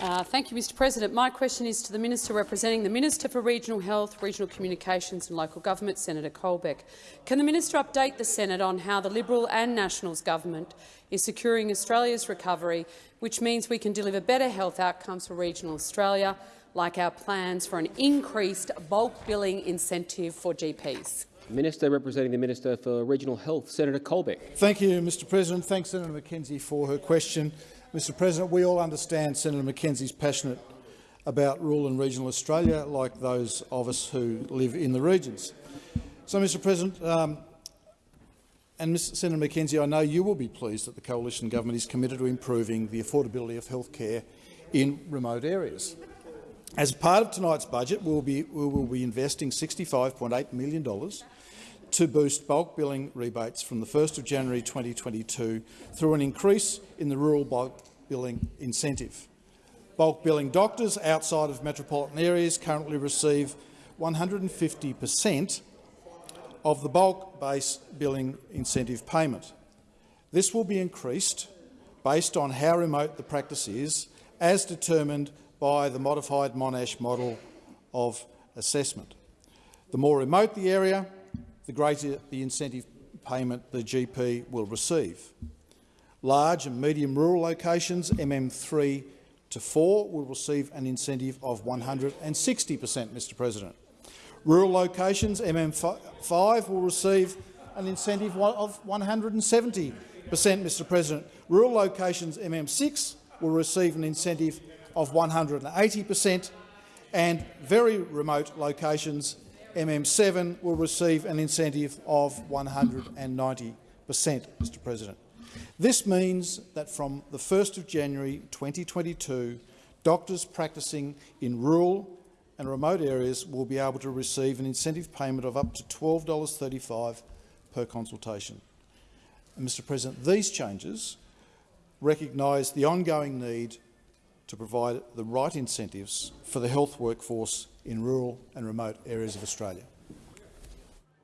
Uh, thank you, Mr President. My question is to the Minister representing the Minister for Regional Health, Regional Communications and Local Government, Senator Colbeck. Can the Minister update the Senate on how the Liberal and Nationals government is securing Australia's recovery, which means we can deliver better health outcomes for regional Australia, like our plans for an increased bulk billing incentive for GPs? Minister representing the Minister for Regional Health, Senator Colbeck. Thank you, Mr President. Thanks, Senator McKenzie, for her question. Mr President, we all understand Senator McKenzie's passionate about rural and regional Australia, like those of us who live in the regions. So, Mr President, um, and Ms Senator McKenzie, I know you will be pleased that the coalition government is committed to improving the affordability of health care in remote areas. As part of tonight's budget, we will be, we will be investing $65.8 million to boost bulk billing rebates from the 1st of January 2022 through an increase in the rural bulk billing incentive. Bulk billing doctors outside of metropolitan areas currently receive 150 per cent of the bulk base billing incentive payment. This will be increased based on how remote the practice is, as determined by the modified Monash model of assessment. The more remote the area, the greater the incentive payment the GP will receive. Large and medium rural locations, MM3 to 4, will receive an incentive of 160 per cent, Mr President. Rural locations, MM5, will receive an incentive of 170 per cent, Mr President. Rural locations, MM6, will receive an incentive of 180 per cent, and very remote locations, MM7, will receive an incentive of 190 per cent, Mr President. This means that from the 1st of January 2022, doctors practising in rural and remote areas will be able to receive an incentive payment of up to $12.35 per consultation. And Mr President, these changes recognise the ongoing need to provide the right incentives for the health workforce in rural and remote areas of Australia.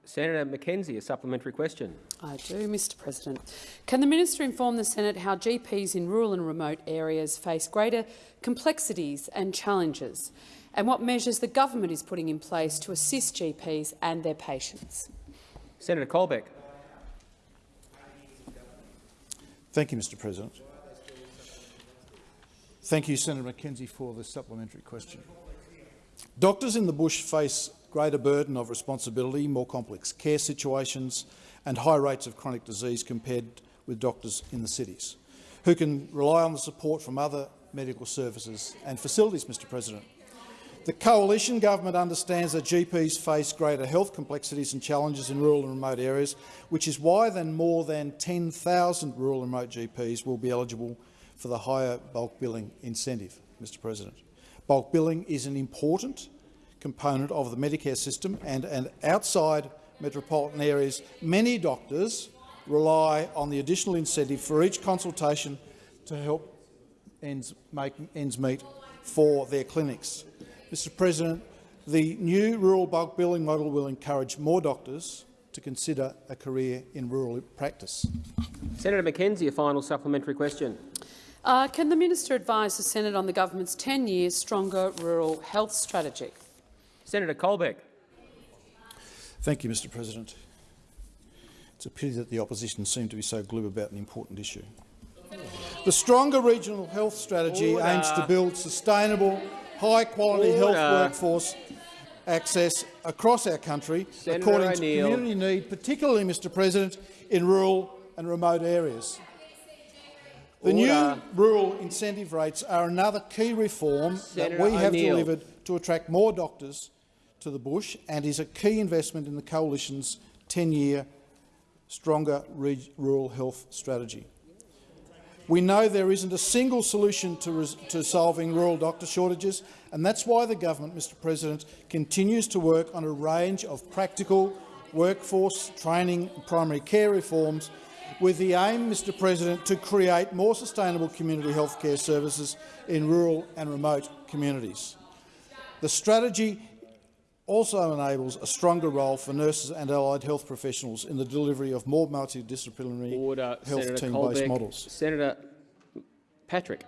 Senator McKenzie, a supplementary question. I do, Mr President. Can the minister inform the Senate how GPs in rural and remote areas face greater complexities and challenges, and what measures the government is putting in place to assist GPs and their patients? Senator Colbeck. Thank you, Mr President. Thank you, Senator McKenzie, for the supplementary question. Doctors in the bush face greater burden of responsibility, more complex care situations and high rates of chronic disease compared with doctors in the cities, who can rely on the support from other medical services and facilities, Mr President. The coalition government understands that GPs face greater health complexities and challenges in rural and remote areas, which is why then more than 10,000 rural and remote GPs will be eligible for the higher bulk billing incentive, Mr President. Bulk billing is an important component of the Medicare system, and, and outside metropolitan areas, many doctors rely on the additional incentive for each consultation to help ends, make ends meet for their clinics. Mr President, the new rural bulk billing model will encourage more doctors to consider a career in rural practice. Senator McKenzie, a final supplementary question. Uh, can the minister advise the Senate on the government's 10-year Stronger Rural Health Strategy? Senator Colbeck. Thank you, Mr President. It's a pity that the opposition seem to be so glib about an important issue. The Stronger Regional Health Strategy Order. aims to build sustainable, high-quality health workforce access across our country Senator according to community need, particularly, Mr President, in rural and remote areas. The Order. new rural incentive rates are another key reform Senator that we have delivered to attract more doctors to the bush and is a key investment in the Coalition's 10-year Stronger Rural Health Strategy. We know there isn't a single solution to, to, solving rural doctor shortages, and that's why the government, Mr President, continues to work on a range of practical workforce training and primary care reforms with the aim, Mr President, to create more sustainable community health care services in rural and remote communities. The strategy also enables a stronger role for nurses and allied health professionals in the delivery of more multidisciplinary Order, health team-based models. Senator Patrick.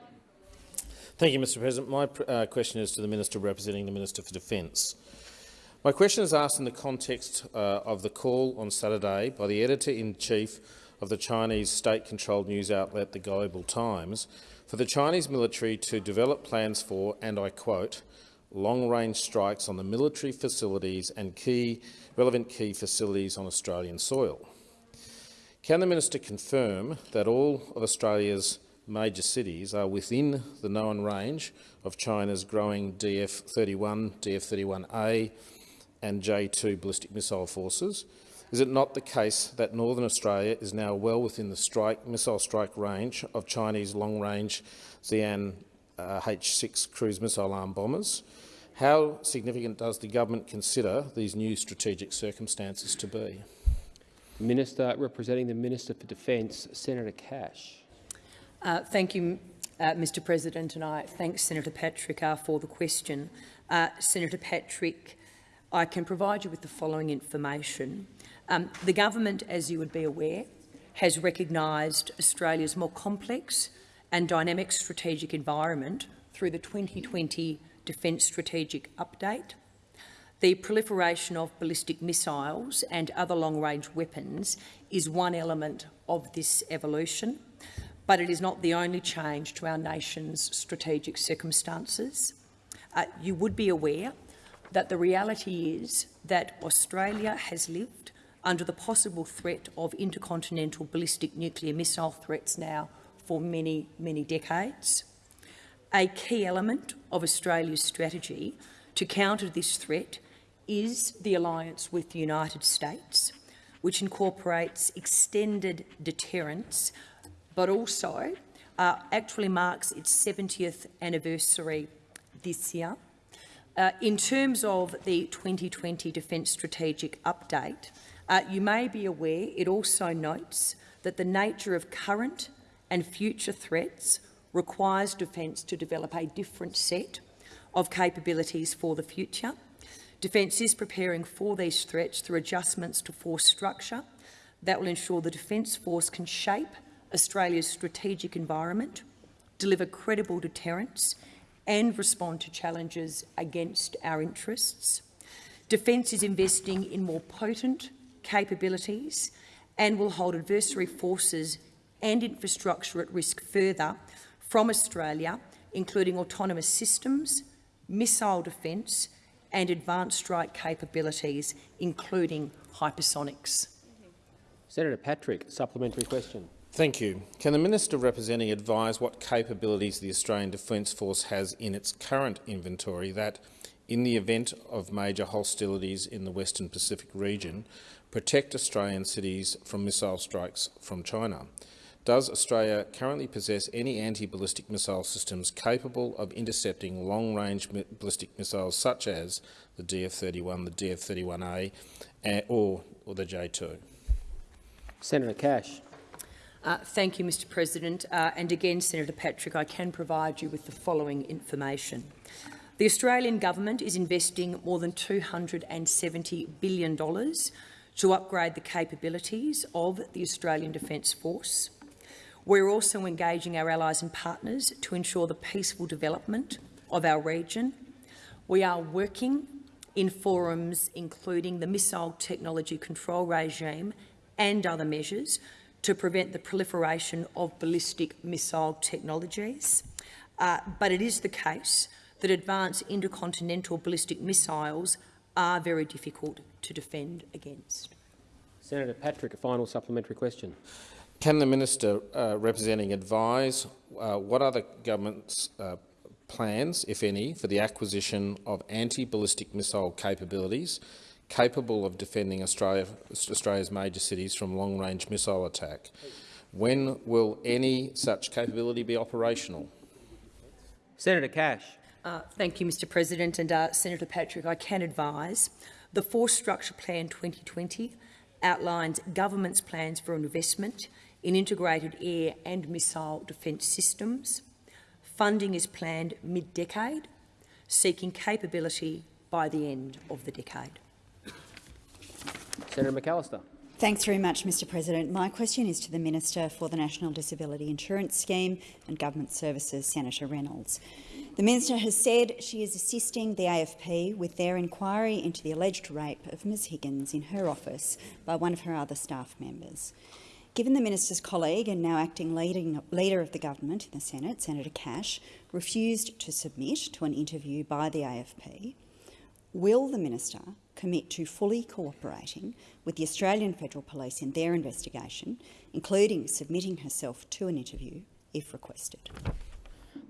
Thank you, Mr President. My uh, question is to the Minister representing the Minister for Defence. My question is asked in the context uh, of the call on Saturday by the Editor-in-Chief of the Chinese state-controlled news outlet The Global Times for the Chinese military to develop plans for, and I quote, long-range strikes on the military facilities and key, relevant key facilities on Australian soil. Can the minister confirm that all of Australia's major cities are within the known range of China's growing DF-31, DF-31A and J-2 ballistic missile forces, is it not the case that Northern Australia is now well within the strike, missile strike range of Chinese long-range Xi'an uh, H-6 cruise missile arm bombers? How significant does the government consider these new strategic circumstances to be? Minister representing the Minister for Defence, Senator Cash. Uh, thank you, uh, Mr President, and I thank Senator Patrick uh, for the question. Uh, Senator Patrick, I can provide you with the following information. Um, the government, as you would be aware, has recognised Australia's more complex and dynamic strategic environment through the 2020 Defence Strategic Update. The proliferation of ballistic missiles and other long-range weapons is one element of this evolution, but it is not the only change to our nation's strategic circumstances. Uh, you would be aware that the reality is that Australia has lived under the possible threat of intercontinental ballistic nuclear missile threats now for many, many decades. A key element of Australia's strategy to counter this threat is the alliance with the United States, which incorporates extended deterrence, but also uh, actually marks its 70th anniversary this year. Uh, in terms of the 2020 Defence Strategic Update, uh, you may be aware it also notes that the nature of current and future threats requires Defence to develop a different set of capabilities for the future. Defence is preparing for these threats through adjustments to force structure that will ensure the Defence Force can shape Australia's strategic environment, deliver credible deterrence and respond to challenges against our interests. Defence is investing in more potent capabilities and will hold adversary forces and infrastructure at risk further from Australia, including autonomous systems, missile defence and advanced strike capabilities, including hypersonics. Senator Patrick, supplementary question. Thank you. Can the Minister representing advise what capabilities the Australian Defence Force has in its current inventory that, in the event of major hostilities in the Western Pacific region, protect Australian cities from missile strikes from China? Does Australia currently possess any anti-ballistic missile systems capable of intercepting long-range ballistic missiles such as the DF-31, the DF-31A or, or the J-2? Senator Cash. Uh, thank you, Mr President. Uh, and again, Senator Patrick, I can provide you with the following information. The Australian government is investing more than $270 billion to upgrade the capabilities of the Australian Defence Force. We're also engaging our allies and partners to ensure the peaceful development of our region. We are working in forums including the Missile Technology Control Regime and other measures to prevent the proliferation of ballistic missile technologies. Uh, but it is the case that advanced intercontinental ballistic missiles are very difficult to defend against. Senator Patrick, a final supplementary question. Can the minister uh, representing advise uh, what are the government's uh, plans, if any, for the acquisition of anti-ballistic missile capabilities capable of defending Australia, Australia's major cities from long-range missile attack? When will any such capability be operational? Senator Cash. Uh, thank you, Mr President. And uh, Senator Patrick, I can advise the Force Structure Plan 2020 outlines government's plans for investment in integrated air and missile defence systems. Funding is planned mid-decade, seeking capability by the end of the decade. Senator McAllister. Thanks very much, Mr President. My question is to the Minister for the National Disability Insurance Scheme and Government Services, Senator Reynolds. The Minister has said she is assisting the AFP with their inquiry into the alleged rape of Ms Higgins in her office by one of her other staff members. Given the minister's colleague and now acting leader of the government in the Senate, Senator Cash, refused to submit to an interview by the AFP, will the minister commit to fully cooperating with the Australian Federal Police in their investigation, including submitting herself to an interview if requested?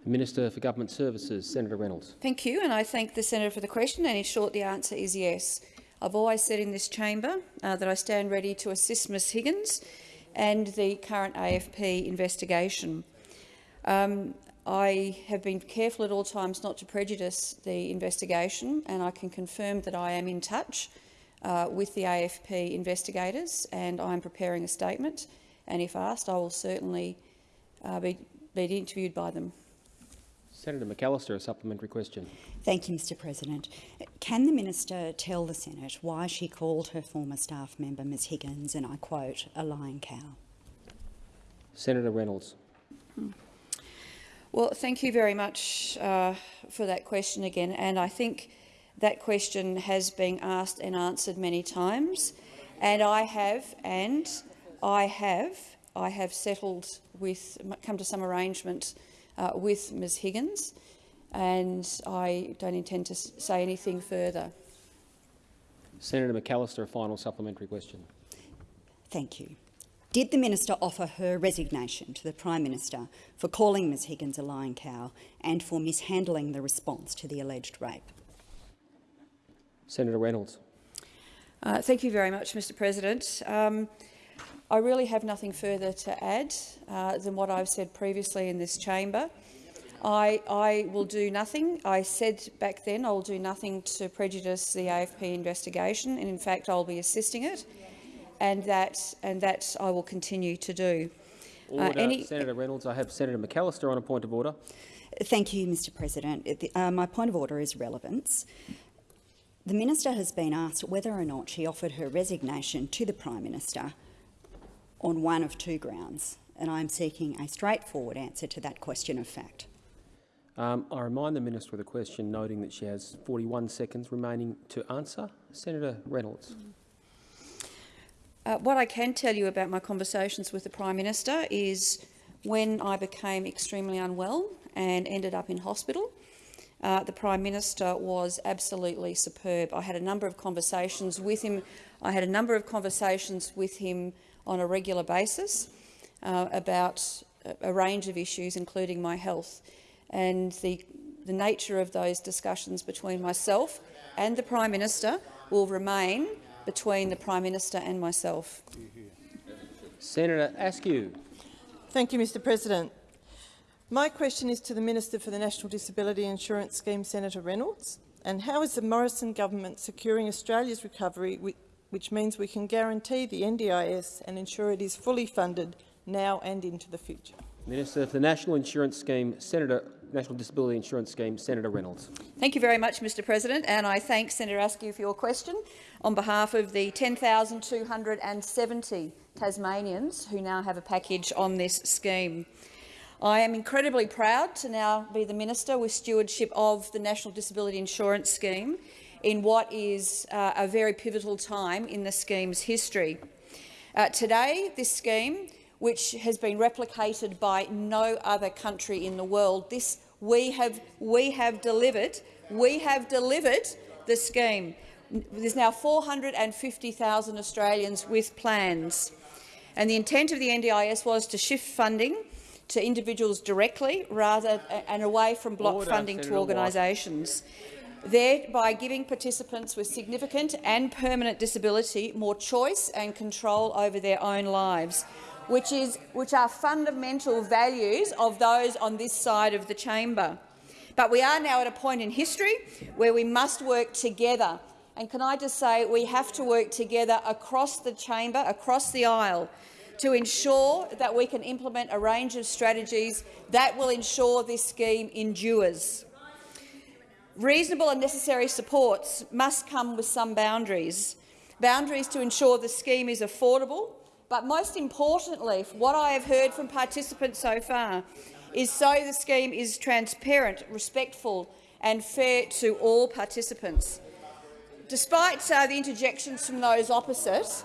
Minister for Government Services, Senator Reynolds. Thank you, and I thank the senator for the question. And in short, the answer is yes. I've always said in this chamber uh, that I stand ready to assist Ms Higgins and the current AFP investigation. Um, I have been careful at all times not to prejudice the investigation, and I can confirm that I am in touch uh, with the AFP investigators and I am preparing a statement. And if asked, I will certainly uh, be, be interviewed by them. Senator McAllister, a supplementary question. Thank you, Mr President. Can the minister tell the Senate why she called her former staff member, Ms Higgins, and I quote, a lying cow? Senator Reynolds. Well, thank you very much uh, for that question again. And I think that question has been asked and answered many times. And I have, and I have, I have settled with, come to some arrangement uh, with Ms Higgins, and I don't intend to say anything further. Senator McAllister, a final supplementary question. Thank you. Did the minister offer her resignation to the Prime Minister for calling Ms Higgins a lying cow and for mishandling the response to the alleged rape? Senator Reynolds. Uh, thank you very much, Mr President. Um, I really have nothing further to add uh, than what I've said previously in this chamber. I, I, will do nothing. I said back then I will do nothing to prejudice the AFP investigation, and in fact I'll be assisting it, and that, and that I will continue to do. Order. Uh, any, Senator Reynolds, I have Senator McAllister on a point of order. Thank you, Mr President. Uh, my point of order is relevance. The minister has been asked whether or not she offered her resignation to the Prime Minister on one of two grounds, and I am seeking a straightforward answer to that question of fact. Um, I remind the minister of the question, noting that she has 41 seconds remaining to answer. Senator Reynolds. Uh, what I can tell you about my conversations with the Prime Minister is when I became extremely unwell and ended up in hospital, uh, the Prime Minister was absolutely superb. I had a number of conversations with him. I had a number of conversations with him on a regular basis uh, about a range of issues, including my health. And the, the nature of those discussions between myself and the Prime Minister will remain between the Prime Minister and myself. Senator Askew. Thank you, Mr President. My question is to the Minister for the National Disability Insurance Scheme, Senator Reynolds. And how is the Morrison government securing Australia's recovery, which means we can guarantee the NDIS and ensure it is fully funded now and into the future? Minister for the National Insurance Scheme, Senator National Disability Insurance Scheme, Senator Reynolds. Thank you very much, Mr President, and I thank Senator Askew for your question on behalf of the 10,270 Tasmanians who now have a package on this scheme. I am incredibly proud to now be the Minister with stewardship of the National Disability Insurance Scheme in what is uh, a very pivotal time in the scheme's history. Uh, today, this scheme, which has been replicated by no other country in the world, this we have we have delivered. We have delivered the scheme. There's now 450,000 Australians with plans, and the intent of the NDIS was to shift funding to individuals directly rather and away from block Order, funding Senator to organisations, thereby giving participants with significant and permanent disability more choice and control over their own lives, which, is, which are fundamental values of those on this side of the chamber. But we are now at a point in history where we must work together. And can I just say we have to work together across the chamber, across the aisle, to ensure that we can implement a range of strategies that will ensure this scheme endures. Reasonable and necessary supports must come with some boundaries, boundaries to ensure the scheme is affordable, but most importantly, what I have heard from participants so far is so the scheme is transparent, respectful and fair to all participants. Despite uh, the interjections from those opposite,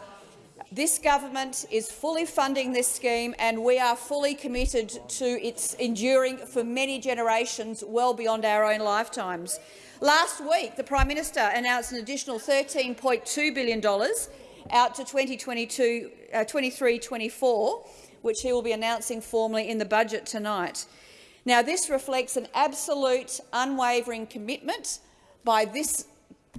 this government is fully funding this scheme and we are fully committed to its enduring for many generations well beyond our own lifetimes. Last week, the Prime Minister announced an additional $13.2 billion out to 2023-24, uh, which he will be announcing formally in the budget tonight. Now, this reflects an absolute unwavering commitment by this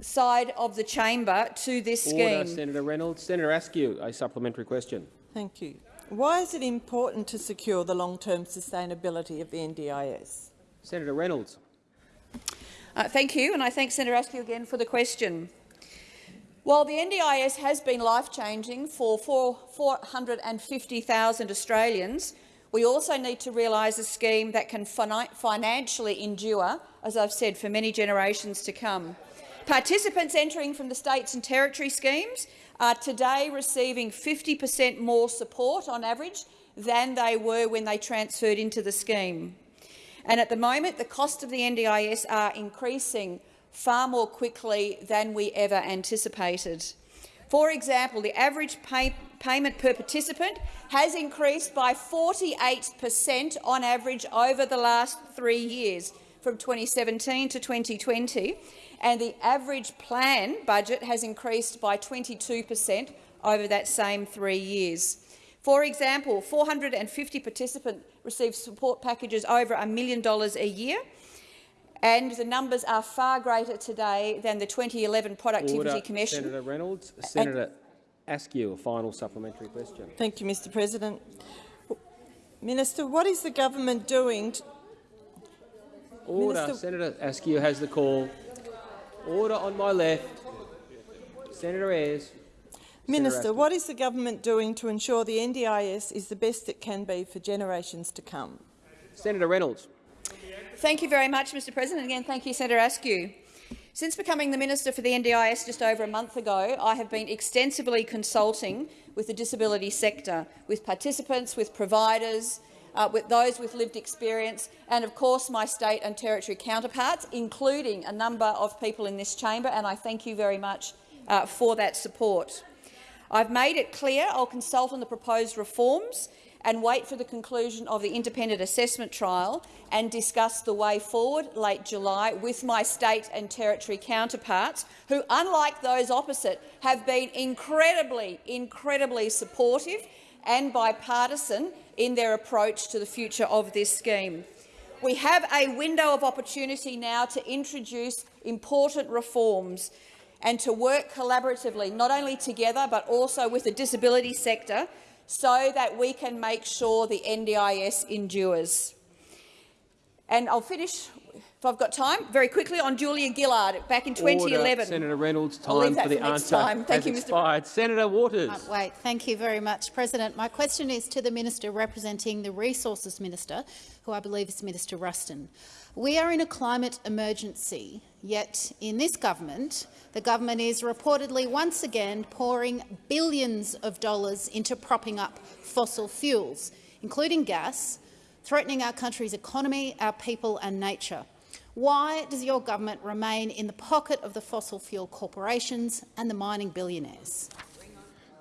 side of the chamber to this scheme. Order, scheme. Senator Reynolds. Senator Askew, a supplementary question. Thank you. Why is it important to secure the long-term sustainability of the NDIS? Senator Reynolds. Uh, thank you, and I thank Senator Askew again for the question. While the NDIS has been life-changing for 450,000 Australians, We also need to realise a scheme that can financially endure, as I've said, for many generations to come. Participants entering from the states and territory schemes are today receiving 50 per cent more support on average than they were when they transferred into the scheme. And at the moment, the cost of the NDIS are increasing far more quickly than we ever anticipated. For example, the average pay payment per participant has increased by 48 per cent on average over the last three years, from 2017 to 2020, and the average plan budget has increased by 22 per cent over that same three years. For example, 450 participants receive support packages over a million dollars a year, and the numbers are far greater today than the 2011 Productivity Order. Commission. Senator Reynolds. Senator Askew, a final supplementary question. Thank you, Mr President. Minister, what is the government doing to Order. Minister Senator Askew has the call. Order on my left. Senator Ayres. Minister, what is the government doing to ensure the NDIS is the best it can be for generations to come? Senator Reynolds. Thank you very much, Mr President. Again, thank you, Senator Askew. Since becoming the Minister for the NDIS just over a month ago, I have been extensively consulting with the disability sector, with participants, with providers, uh, with those with lived experience and, of course, my state and territory counterparts, including a number of people in this chamber, and I thank you very much uh, for that support. I've made it clear I'll consult on the proposed reforms and wait for the conclusion of the independent assessment trial and discuss the way forward late July with my state and territory counterparts, who, unlike those opposite, have been incredibly, incredibly supportive and bipartisan in their approach to the future of this scheme. We have a window of opportunity now to introduce important reforms and to work collaboratively, not only together but also with the disability sector, so that we can make sure the NDIS endures. And I'll finish, if I've got time, very quickly on Julia Gillard back in 2011. Order. Senator Reynolds, time for the answer time. Thank you, Mr. expired. Senator Waters. Can't wait. Thank you very much, President. My question is to the Minister representing the Resources Minister, who I believe is Minister Ruston. We are in a climate emergency, yet in this government, the government is reportedly once again pouring billions of dollars into propping up fossil fuels, including gas, threatening our country's economy, our people and nature. Why does your government remain in the pocket of the fossil fuel corporations and the mining billionaires?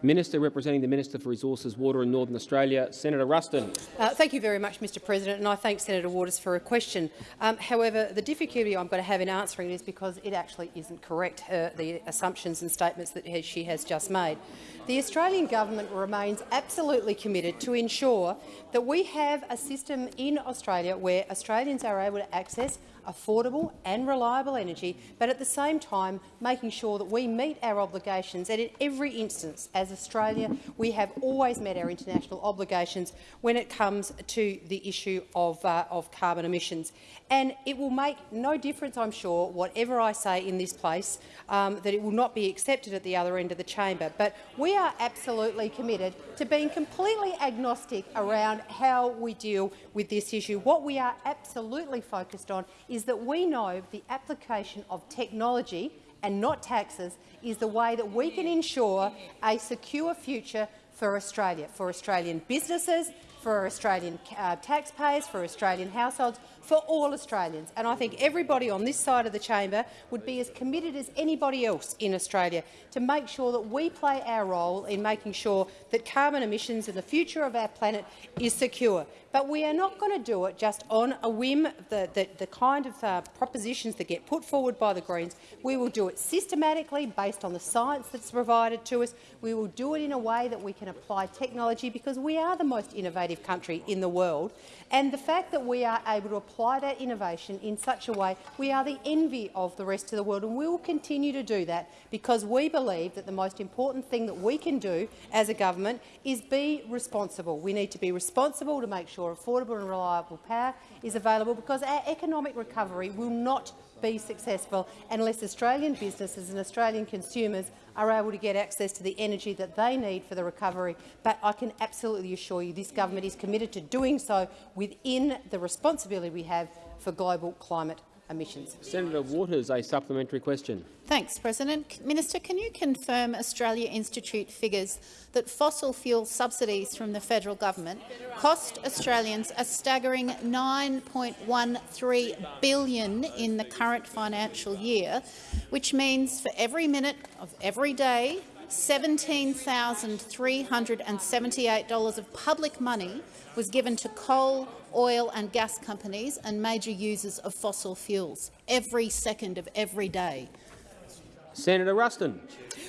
Minister representing the Minister for Resources, Water and Northern Australia, Senator Ruston. Uh, thank you very much, Mr President, and I thank Senator Waters for a question. Um, however, the difficulty I'm going to have in answering it is because it actually isn't correct, uh, the assumptions and statements that she has just made. The Australian government remains absolutely committed to ensure that we have a system in Australia where Australians are able to access affordable and reliable energy, but at the same time making sure that we meet our obligations. And in every instance, as Australia, we have always met our international obligations when it comes to the issue of, uh, of carbon emissions. And it will make no difference, I'm sure, whatever I say in this place, um, that it will not be accepted at the other end of the chamber. But we are absolutely committed to being completely agnostic around how we deal with this issue. What we are absolutely focused on is that we know the application of technology and not taxes is the way that we can ensure a secure future for Australia, for Australian businesses, for Australian uh, taxpayers, for Australian households, for all Australians. And I think everybody on this side of the chamber would be as committed as anybody else in Australia to make sure that we play our role in making sure that carbon emissions and the future of our planet is secure. But we are not going to do it just on a whim, the, the, the kind of uh, propositions that get put forward by the Greens. We will do it systematically based on the science that's provided to us. We will do it in a way that we can apply technology because we are the most innovative country in the world. And the fact that we are able to apply that innovation in such a way, we are the envy of the rest of the world, and we will continue to do that because we believe that the most important thing that we can do as a government is be responsible. We need to be responsible to make sure affordable and reliable power is available because our economic recovery will not be successful unless Australian businesses and Australian consumers are able to get access to the energy that they need for the recovery. But I can absolutely assure you this government is committed to doing so within the responsibility we have for global climate emissions. Senator Waters, a supplementary question. Thanks, President. Minister, can you confirm Australia Institute figures that fossil fuel subsidies from the federal government cost Australians a staggering 9.13 billion in the current financial year, which means for every minute of every day, $17,378 of public money was given to coal, oil and gas companies and major users of fossil fuels every second of every day. Senator Ruston.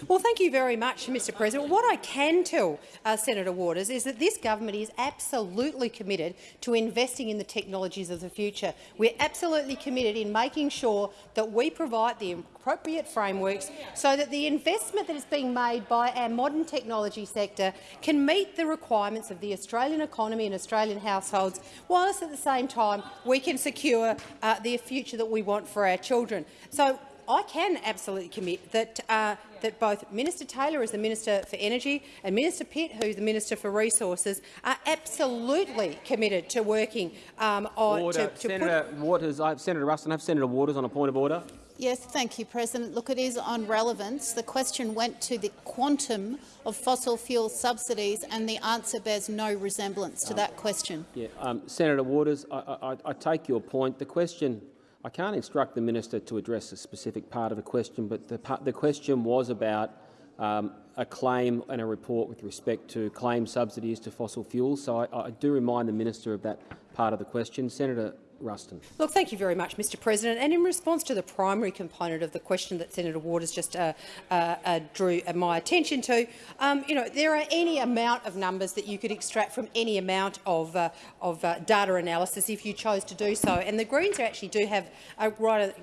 Well, thank you very much, Mr President. What I can tell uh, Senator Waters is that this government is absolutely committed to investing in the technologies of the future. We're absolutely committed in making sure that we provide the appropriate frameworks so that the investment that is being made by our modern technology sector can meet the requirements of the Australian economy and Australian households, whilst at the same time we can secure uh, the future that we want for our children. So I can absolutely commit that uh, that both Minister Taylor, as the Minister for Energy, and Minister Pitt, who's the Minister for Resources, are absolutely committed to working um, on. Order. To, to Senator Waters, I have Senator Ruston. I have Senator Waters on a point of order. Yes, thank you, President. Look, it is on relevance. The question went to the quantum of fossil fuel subsidies, and the answer bears no resemblance to that question. Yeah, um, Senator Waters, I, I, I take your point. The question I can't instruct the minister to address a specific part of a question, but the, the question was about um, a claim and a report with respect to claim subsidies to fossil fuels. So I, I do remind the minister of that part of the question. Senator Ruston. Look, thank you very much, Mr President. And in response to the primary component of the question that Senator Waters just uh, uh, uh, drew my attention to, um, you know, there are any amount of numbers that you could extract from any amount of, uh, of uh, data analysis if you chose to do so. And the Greens actually do have a right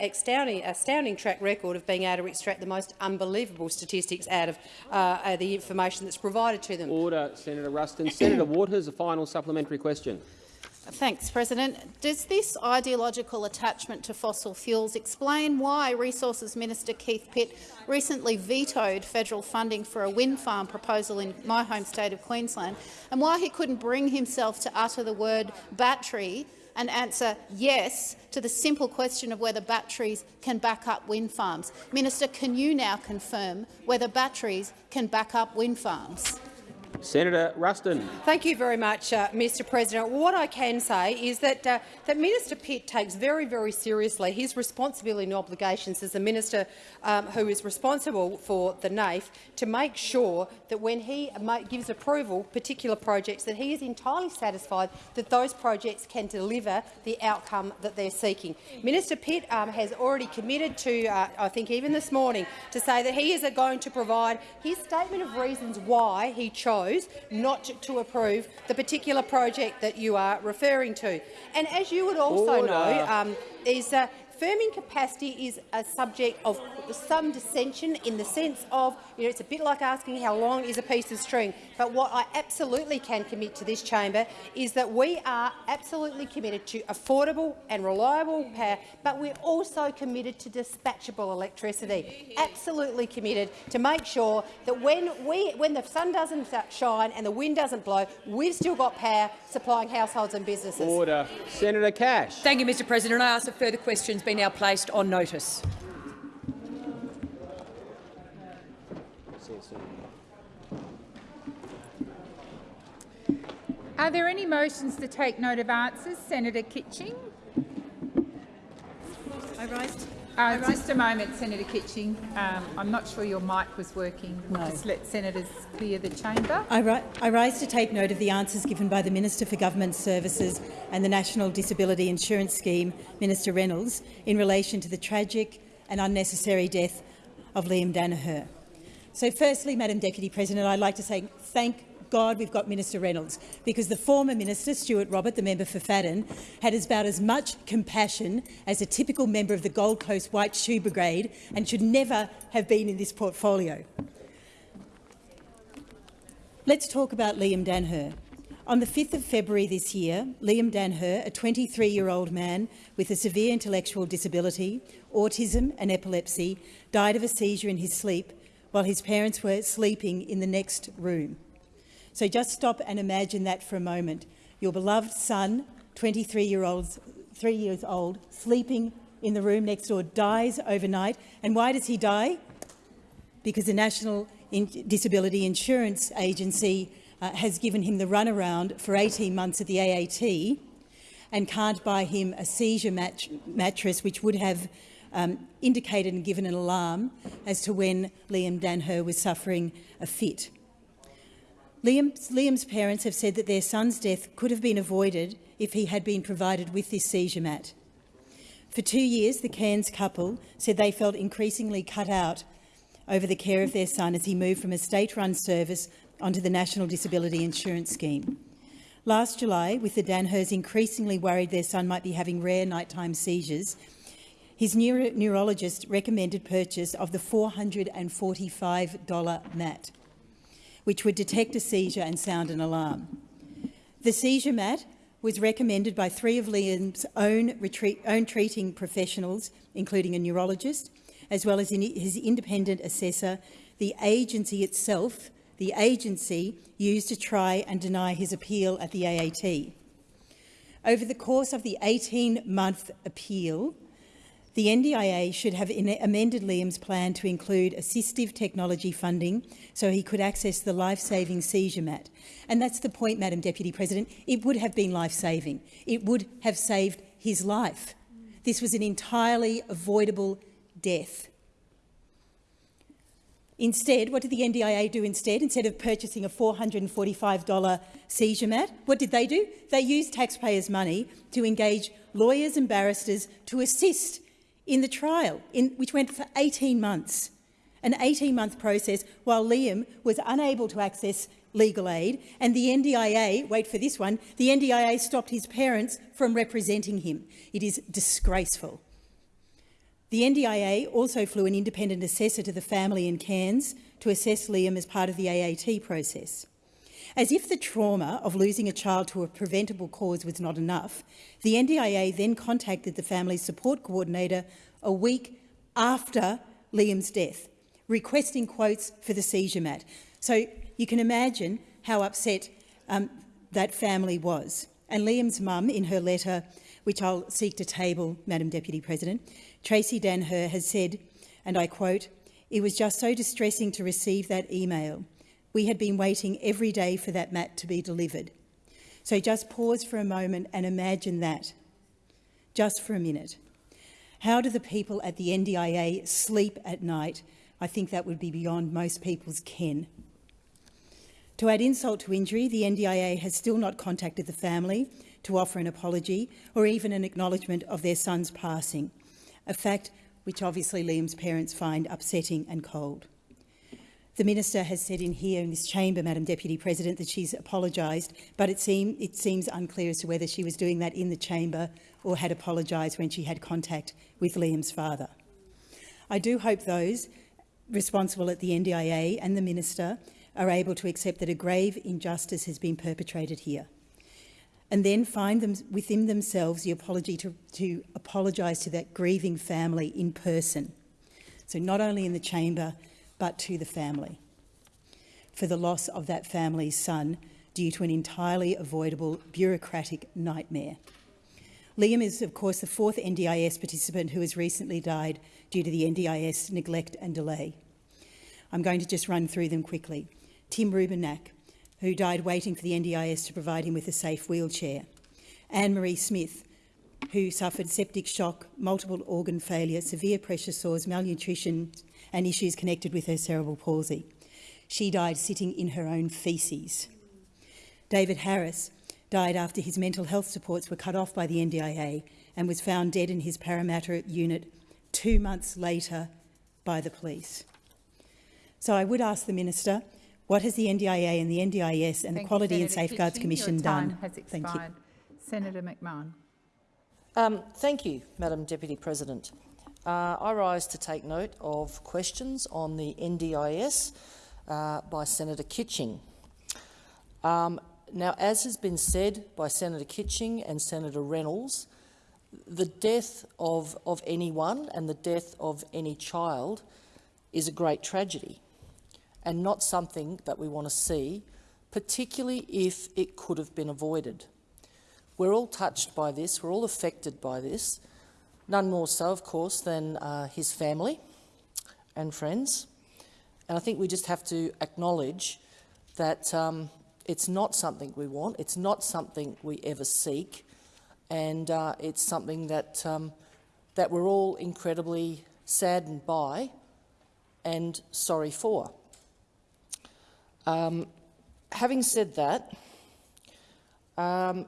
astounding, astounding track record of being able to extract the most unbelievable statistics out of uh, the information that's provided to them. Order, Senator Ruston. Senator Waters, a final supplementary question. Thanks, President. Does this ideological attachment to fossil fuels explain why Resources Minister Keith Pitt recently vetoed federal funding for a wind farm proposal in my home state of Queensland, and why he couldn't bring himself to utter the word battery and answer yes to the simple question of whether batteries can back up wind farms? Minister, can you now confirm whether batteries can back up wind farms? Senator Ruston. Thank you very much, uh, Mr President. What I can say is that, uh, that Minister Pitt takes very, very seriously his responsibility and obligations as the minister um, who is responsible for the NAIF to make sure that when he gives approval particular projects that he is entirely satisfied that those projects can deliver the outcome that they're seeking. Minister Pitt um, has already committed to, uh, I think even this morning, to say that he is going to provide his statement of reasons why he chose chose not to approve the particular project that you are referring to. And as you would also Order. know, um, is uh, firming capacity is a subject of some dissension in the sense of, you know, it's a bit like asking how long is a piece of string. But what I absolutely can commit to this chamber is that we are absolutely committed to affordable and reliable power, but we're also committed to dispatchable electricity. Absolutely committed to make sure that when, we, when the sun doesn't shine and the wind doesn't blow, we've still got power supplying households and businesses. Order. Senator Cash. Thank you, Mr President. I ask that further questions be now placed on notice. Are there any motions to take note of answers? Senator Kitching. I rise. Uh, just a moment, Senator Kitching. Um, I'm not sure your mic was working. No. just let senators clear the chamber. I, ri I rise to take note of the answers given by the Minister for Government Services and the National Disability Insurance Scheme, Minister Reynolds, in relation to the tragic and unnecessary death of Liam Danaher. So firstly, Madam Deputy President, I'd like to say thank God we've got Minister Reynolds, because the former minister, Stuart Robert, the member for Fadden, had about as much compassion as a typical member of the Gold Coast White Shoe Brigade and should never have been in this portfolio. Let's talk about Liam Danaher. On the 5th of February this year, Liam Danaher, a 23-year-old man with a severe intellectual disability, autism and epilepsy, died of a seizure in his sleep while his parents were sleeping in the next room. So just stop and imagine that for a moment. Your beloved son, 23 year old, three years old, sleeping in the room next door, dies overnight. And why does he die? Because the National Disability Insurance Agency uh, has given him the runaround for 18 months at the AAT and can't buy him a seizure mattress which would have um, indicated and given an alarm as to when Liam Danaher was suffering a fit. Liam's, Liam's parents have said that their son's death could have been avoided if he had been provided with this seizure mat. For two years, the Cairns couple said they felt increasingly cut out over the care of their son as he moved from a state-run service onto the National Disability Insurance Scheme. Last July, with the Danahers increasingly worried their son might be having rare nighttime seizures, his neuro neurologist recommended purchase of the $445 mat, which would detect a seizure and sound an alarm. The seizure mat was recommended by three of Liam's own, retreat, own treating professionals, including a neurologist, as well as his independent assessor, the agency itself, the agency used to try and deny his appeal at the AAT. Over the course of the 18-month appeal, the NDIA should have amended Liam's plan to include assistive technology funding so he could access the life-saving seizure mat. And that's the point, Madam Deputy President. It would have been life-saving. It would have saved his life. This was an entirely avoidable death. Instead, what did the NDIA do instead? Instead of purchasing a $445 seizure mat, what did they do? They used taxpayers' money to engage lawyers and barristers to assist in the trial, in, which went for 18 months, an 18-month process while Liam was unable to access legal aid and the NDIA, wait for this one, the NDIA stopped his parents from representing him. It is disgraceful. The NDIA also flew an independent assessor to the family in Cairns to assess Liam as part of the AAT process. As if the trauma of losing a child to a preventable cause was not enough, the NDIA then contacted the family support coordinator a week after Liam's death, requesting quotes for the seizure mat. So you can imagine how upset um, that family was. And Liam's mum, in her letter, which I'll seek to table, Madam Deputy President, Tracy Danaher has said, and I quote, it was just so distressing to receive that email. We had been waiting every day for that mat to be delivered. So just pause for a moment and imagine that, just for a minute. How do the people at the NDIA sleep at night? I think that would be beyond most people's ken. To add insult to injury, the NDIA has still not contacted the family to offer an apology or even an acknowledgement of their son's passing, a fact which obviously Liam's parents find upsetting and cold. The minister has said in here in this chamber, Madam Deputy President, that she's apologised, but it, seem, it seems unclear as to whether she was doing that in the chamber or had apologised when she had contact with Liam's father. I do hope those responsible at the NDIA and the minister are able to accept that a grave injustice has been perpetrated here and then find them within themselves the apology to, to apologise to that grieving family in person. So not only in the chamber, but to the family for the loss of that family's son due to an entirely avoidable bureaucratic nightmare. Liam is, of course, the fourth NDIS participant who has recently died due to the NDIS neglect and delay. I'm going to just run through them quickly. Tim Rubenach, who died waiting for the NDIS to provide him with a safe wheelchair. Anne-Marie Smith, who suffered septic shock, multiple organ failure, severe pressure sores, malnutrition and issues connected with her cerebral palsy. She died sitting in her own faeces. David Harris died after his mental health supports were cut off by the NDIA and was found dead in his Parramatta unit two months later by the police. So I would ask the Minister, what has the NDIA and the NDIS and Thank the Quality and Safeguards Kitching. Commission Your time done? Has expired. Thank you. Senator McMahon. Um, thank you, Madam Deputy President. Uh, I rise to take note of questions on the NDIS uh, by Senator Kitching. Um, now, as has been said by Senator Kitching and Senator Reynolds, the death of, of anyone and the death of any child is a great tragedy and not something that we want to see, particularly if it could have been avoided. We're all touched by this, we're all affected by this, none more so, of course, than uh, his family and friends. And I think we just have to acknowledge that um, it's not something we want, it's not something we ever seek, and uh, it's something that, um, that we're all incredibly saddened by and sorry for. Um, having said that, um,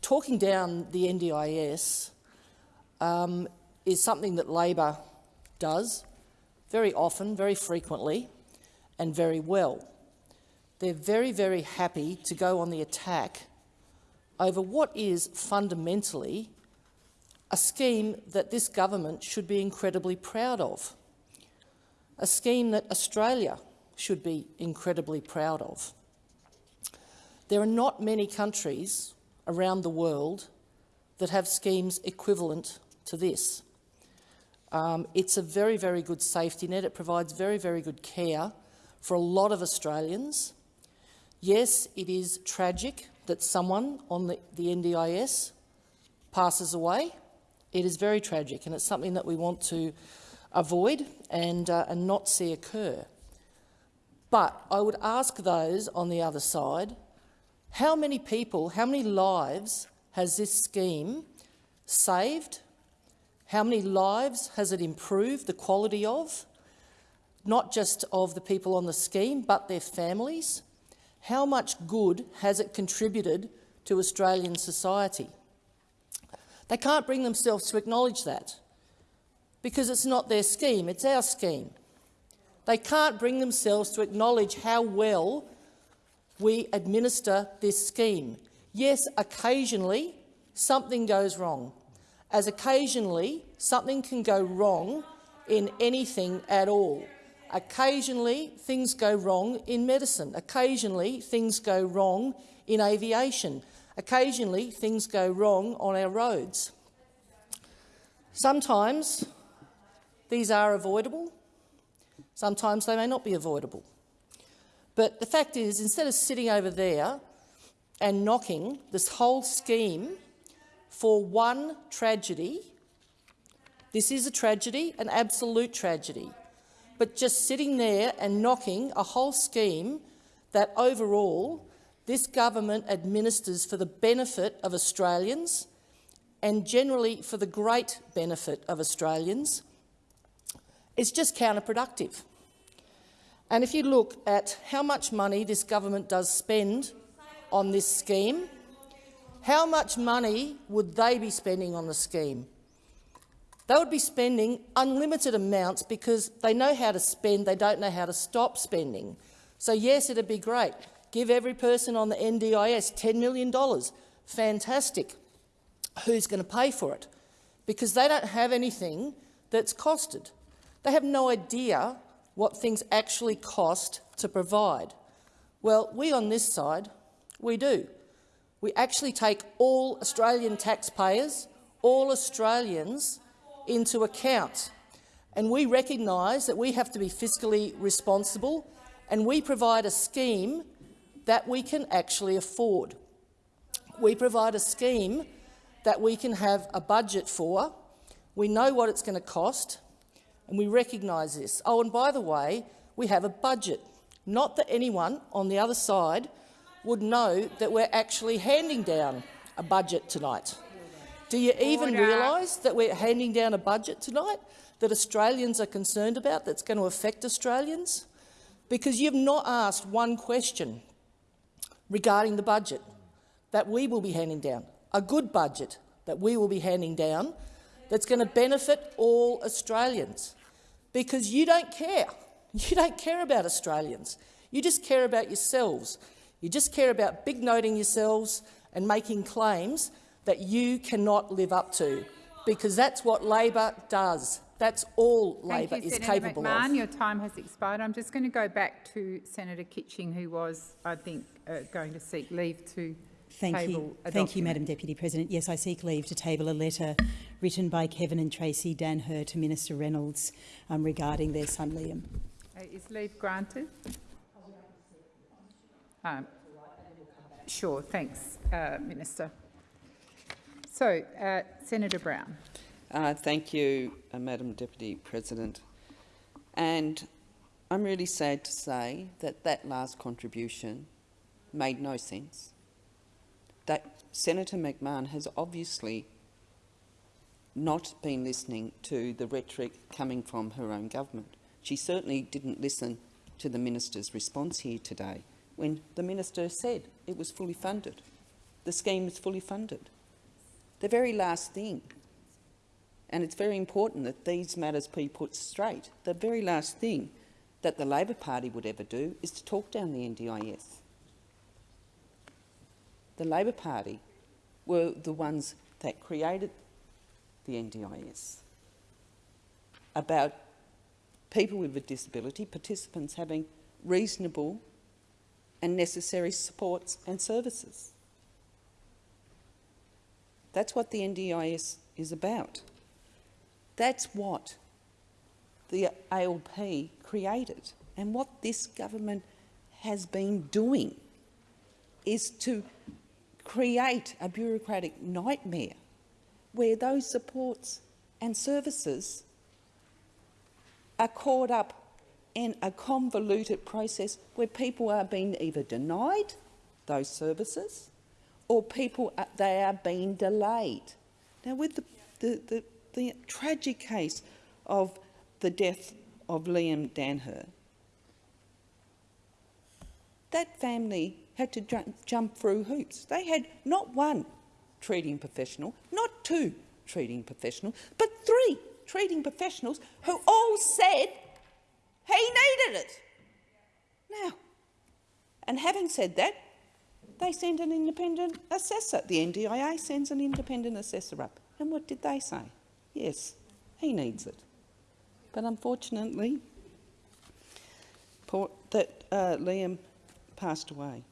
talking down the NDIS um, is something that Labor does very often, very frequently, and very well. They're very, very happy to go on the attack over what is fundamentally a scheme that this government should be incredibly proud of, a scheme that Australia should be incredibly proud of. There are not many countries around the world that have schemes equivalent to this. Um, it's a very, very good safety net. It provides very, very good care for a lot of Australians. Yes, it is tragic that someone on the, the NDIS passes away. It is very tragic, and it's something that we want to avoid and, uh, and not see occur. But I would ask those on the other side, how many people, how many lives has this scheme saved? How many lives has it improved the quality of? Not just of the people on the scheme, but their families? how much good has it contributed to Australian society? They can't bring themselves to acknowledge that because it's not their scheme, it's our scheme. They can't bring themselves to acknowledge how well we administer this scheme. Yes, occasionally something goes wrong, as occasionally something can go wrong in anything at all. Occasionally, things go wrong in medicine. Occasionally, things go wrong in aviation. Occasionally, things go wrong on our roads. Sometimes these are avoidable. Sometimes they may not be avoidable. But the fact is, instead of sitting over there and knocking this whole scheme for one tragedy, this is a tragedy, an absolute tragedy but just sitting there and knocking a whole scheme that overall this government administers for the benefit of Australians and generally for the great benefit of Australians is just counterproductive. And if you look at how much money this government does spend on this scheme, how much money would they be spending on the scheme? They would be spending unlimited amounts because they know how to spend, they don't know how to stop spending. So yes, it'd be great. Give every person on the NDIS $10 million. Fantastic. Who's going to pay for it? Because they don't have anything that's costed. They have no idea what things actually cost to provide. Well, we on this side, we do. We actually take all Australian taxpayers, all Australians, into account. And we recognise that we have to be fiscally responsible and we provide a scheme that we can actually afford. We provide a scheme that we can have a budget for. We know what it's going to cost and we recognise this. Oh, and by the way, we have a budget. Not that anyone on the other side would know that we're actually handing down a budget tonight. Do you even realise that we're handing down a budget tonight that Australians are concerned about that's going to affect Australians? Because you've not asked one question regarding the budget that we will be handing down, a good budget that we will be handing down that's going to benefit all Australians. Because you don't care. You don't care about Australians. You just care about yourselves. You just care about big noting yourselves and making claims that you cannot live up to. because that's what Labor does. That's all Thank Labor you, is Senator capable McMahon. of. Your time has expired. I'm just going to go back to Senator Kitching, who was, I think, uh, going to seek leave to Thank table you. a Thank you. Madam Deputy President. Yes, I seek leave to table a letter written by Kevin and Tracy Danaher to Minister Reynolds um, regarding their son Liam. Uh, Is leave granted? Um, Sure, thanks, uh, Minister. So, uh, Senator Brown. Uh, thank you, uh, Madam Deputy President. And I'm really sad to say that that last contribution made no sense. That Senator McMahon has obviously not been listening to the rhetoric coming from her own government. She certainly didn't listen to the minister's response here today when the minister said it was fully funded. The scheme is fully funded. The very last thing and it's very important that these matters be put straight. The very last thing that the Labor Party would ever do is to talk down the NDIS. The Labor Party were the ones that created the NDIS about people with a disability, participants having reasonable and necessary supports and services. That's what the NDIS is about. That's what the ALP created. And what this government has been doing is to create a bureaucratic nightmare where those supports and services are caught up in a convoluted process where people are being either denied those services or people are, they are being delayed. Now, with the, the, the the tragic case of the death of Liam Danaher, that family had to ju jump through hoops. They had not one treating professional, not two treating professionals, but three treating professionals who all said he needed it. Now, and having said that, they send an independent assessor. The NDIA sends an independent assessor up. And what did they say? Yes, he needs it. But unfortunately, poor, that uh, Liam passed away.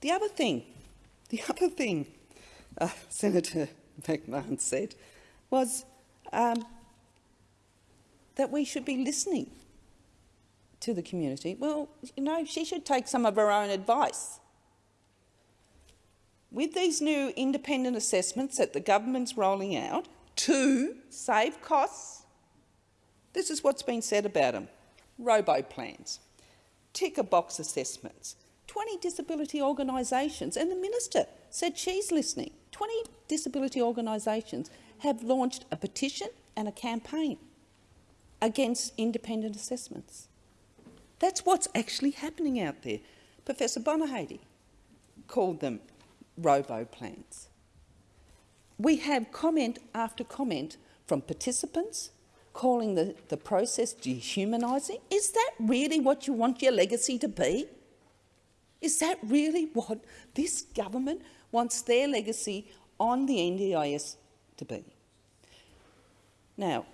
The other thing, the other thing uh, Senator McMahon said was um, that we should be listening to the community. Well, you know, she should take some of her own advice. With these new independent assessments that the government's rolling out to save costs, this is what's been said about them. Robo plans, ticker box assessments, 20 disability organisations, and the minister said she's listening. 20 disability organisations have launched a petition and a campaign against independent assessments. That's what's actually happening out there. Professor Bonyhady called them robo plans. We have comment after comment from participants calling the, the process dehumanising. Is that really what you want your legacy to be? Is that really what this government wants their legacy on the NDIS to be? Now,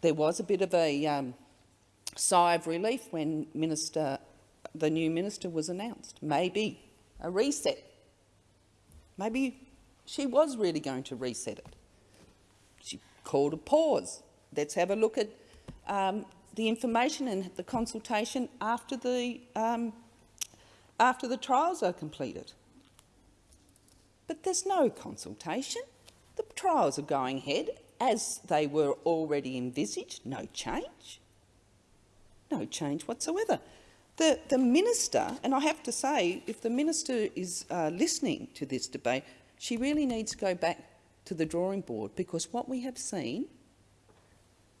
there was a bit of a um, sigh of relief when minister, the new minister was announced. Maybe a reset. Maybe she was really going to reset it. She called a pause. Let's have a look at um, the information and the consultation after the, um, after the trials are completed. But there's no consultation. The trials are going ahead as they were already envisaged. No change. No change whatsoever. The, the minister, and I have to say, if the minister is uh, listening to this debate, she really needs to go back to the drawing board because what we have seen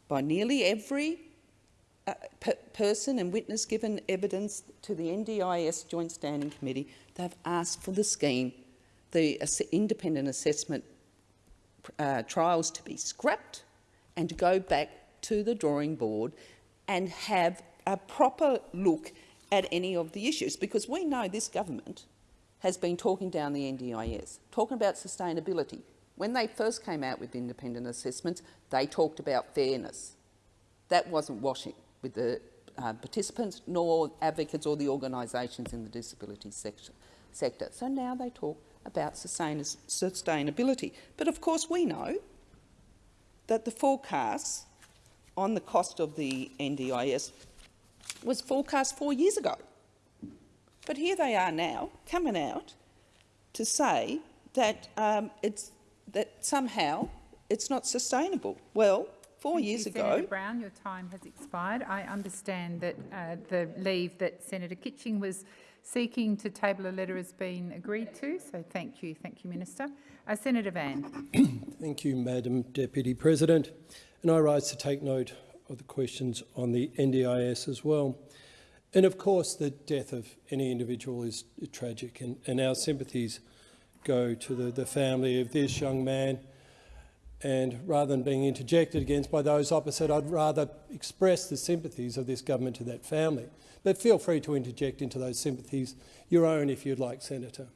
by nearly every uh, per person and witness given evidence to the NDIS Joint Standing Committee, they've asked for the scheme, the independent assessment uh, trials to be scrapped and to go back to the drawing board and have a proper look at any of the issues because we know this government has been talking down the NDIS, talking about sustainability, When they first came out with independent assessments, they talked about fairness. That wasn't washing with the uh, participants, nor advocates or the organisations in the disability sector. sector. So now they talk about sustain sustainability. But of course we know that the forecasts on the cost of the NDIS was forecast four years ago. But here they are now, coming out to say that um, it's that somehow it's not sustainable. Well, four Thank years you, ago. Senator Brown, your time has expired. I understand that uh, the leave that Senator Kitching was seeking to table a letter has been agreed to. So thank you, thank you, Minister. Uh, Senator Van. Thank you, Madam Deputy President. And I rise to take note of the questions on the NDIS as well. And of course, the death of any individual is tragic, and, and our sympathies go to the, the family of this young man. And rather than being interjected against by those opposite, I'd rather express the sympathies of this government to that family. But feel free to interject into those sympathies, your own if you'd like, Senator.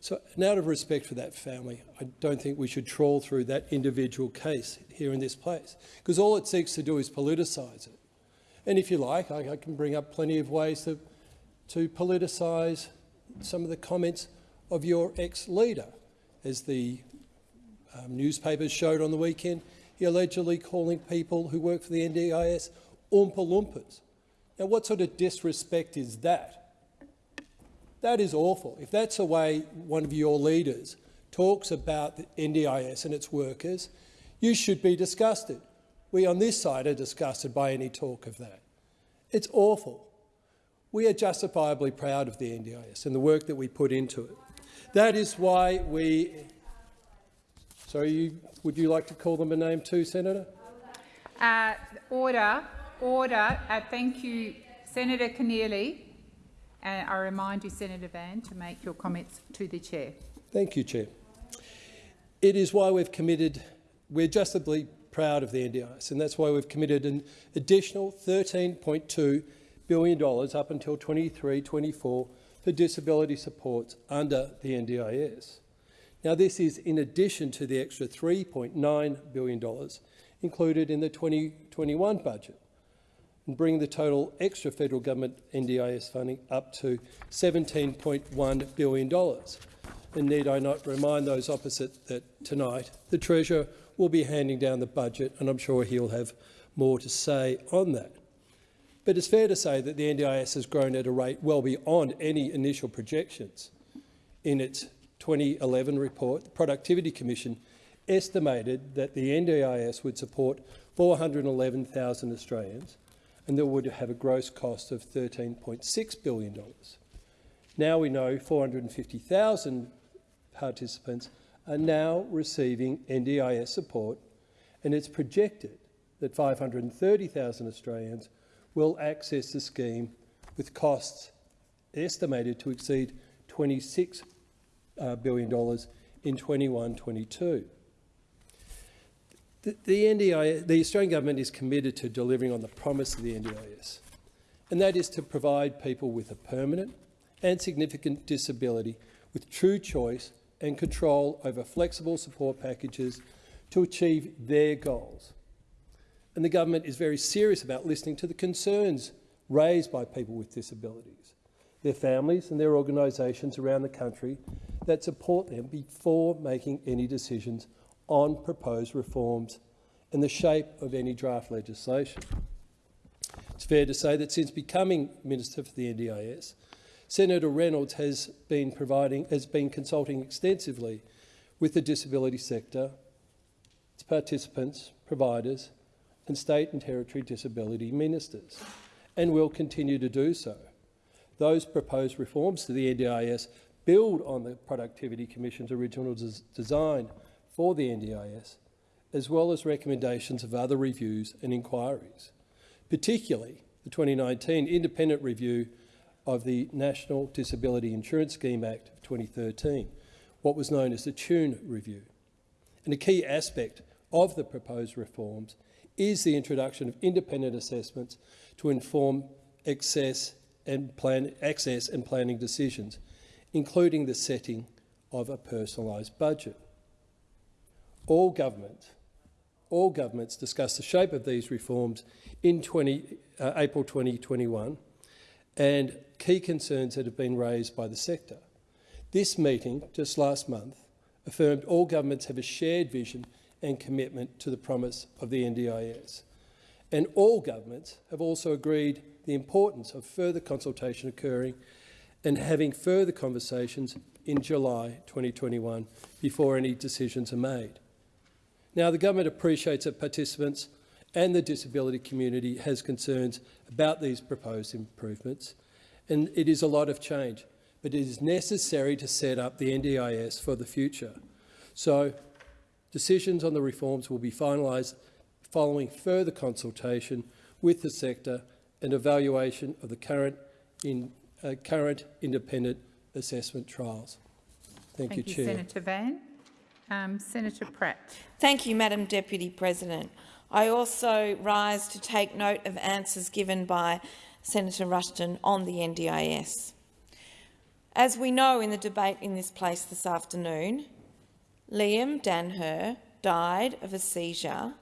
So, and out of respect for that family, I don't think we should trawl through that individual case here in this place, because all it seeks to do is politicise it. And if you like, I, I can bring up plenty of ways to, to politicise some of the comments of your ex-leader. As the um, newspapers showed on the weekend, he allegedly calling people who work for the NDIS Oompa Loompas. Now, what sort of disrespect is that? That is awful. If that's the way one of your leaders talks about the NDIS and its workers, you should be disgusted. We on this side are disgusted by any talk of that. It's awful. We are justifiably proud of the NDIS and the work that we put into it. That is why we... Sorry, you, would you like to call them a name too, Senator? Uh, order, order. Uh, thank you, Senator Keneally. And I remind you, Senator Van, to make your comments to the chair. Thank you, Chair. It is why we've committed, we're justly proud of the NDIS, and that's why we've committed an additional $13.2 billion up until 23-24 for disability supports under the NDIS. Now, this is in addition to the extra $3.9 billion included in the 2021 budget and bring the total extra federal government NDIS funding up to $17.1 billion. And need I not remind those opposite that tonight the Treasurer will be handing down the budget, and I'm sure he'll have more to say on that. But it's fair to say that the NDIS has grown at a rate well beyond any initial projections. In its 2011 report, the Productivity Commission estimated that the NDIS would support 411,000 Australians and that would have a gross cost of $13.6 billion. Now we know 450,000 participants are now receiving NDIS support, and it's projected that 530,000 Australians will access the scheme with costs estimated to exceed $26 uh, in 21-22. The, the, NDI, the Australian government is committed to delivering on the promise of the NDIS, and that is to provide people with a permanent and significant disability with true choice and control over flexible support packages to achieve their goals. And the government is very serious about listening to the concerns raised by people with disabilities, their families and their organisations around the country that support them before making any decisions on proposed reforms and the shape of any draft legislation. It's fair to say that since becoming Minister for the NDIS, Senator Reynolds has been providing, has been consulting extensively with the disability sector, its participants, providers, and state and territory disability ministers, and will continue to do so. Those proposed reforms to the NDIS build on the Productivity Commission's original des design for the NDIS, as well as recommendations of other reviews and inquiries, particularly the 2019 independent review of the National Disability Insurance Scheme Act of 2013, what was known as the Tune Review. And a key aspect of the proposed reforms is the introduction of independent assessments to inform access and, plan, access and planning decisions, including the setting of a personalised budget. All governments, all governments discussed the shape of these reforms in 20, uh, April 2021 and key concerns that have been raised by the sector. This meeting, just last month, affirmed all governments have a shared vision and commitment to the promise of the NDIS. And all governments have also agreed the importance of further consultation occurring and having further conversations in July 2021 before any decisions are made. Now, the government appreciates that participants and the disability community has concerns about these proposed improvements, and it is a lot of change, but it is necessary to set up the NDIS for the future. So decisions on the reforms will be finalised following further consultation with the sector and evaluation of the current, in, uh, current independent assessment trials. Thank, Thank you, you, Chair. Senator Van. Um, Senator Pratt. Thank you, Madam Deputy President. I also rise to take note of answers given by Senator Ruston on the NDIS. As we know in the debate in this place this afternoon, Liam Danaher died of a seizure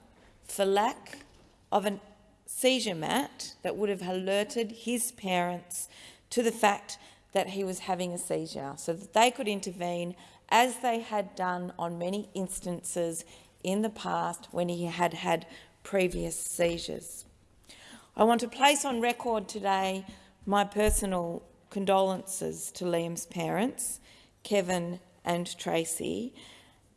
for lack of a seizure mat that would have alerted his parents to the fact that he was having a seizure so that they could intervene as they had done on many instances in the past when he had had previous seizures. I want to place on record today my personal condolences to Liam's parents, Kevin and Tracy,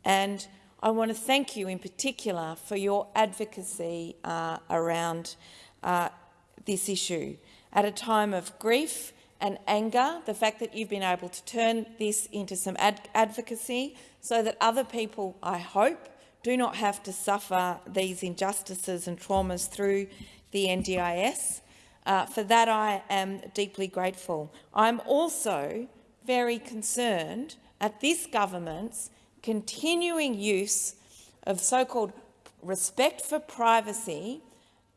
and I want to thank you in particular for your advocacy uh, around uh, this issue. At a time of grief and anger, the fact that you've been able to turn this into some ad advocacy so that other people, I hope, do not have to suffer these injustices and traumas through the NDIS. Uh, for that, I am deeply grateful. I'm also very concerned at this government's continuing use of so-called respect for privacy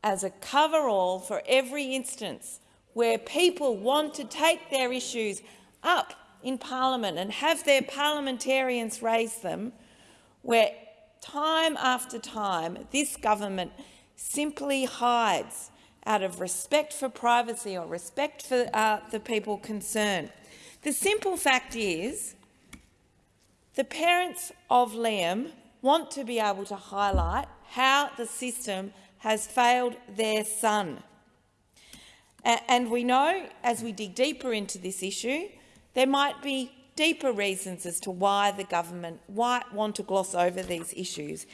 as a cover-all for every instance where people want to take their issues up in parliament and have their parliamentarians raise them, where time after time this government simply hides out of respect for privacy or respect for uh, the people concerned. The simple fact is the parents of Liam want to be able to highlight how the system has failed their son. And we know, as we dig deeper into this issue, there might be deeper reasons as to why the government might want to gloss over these issues.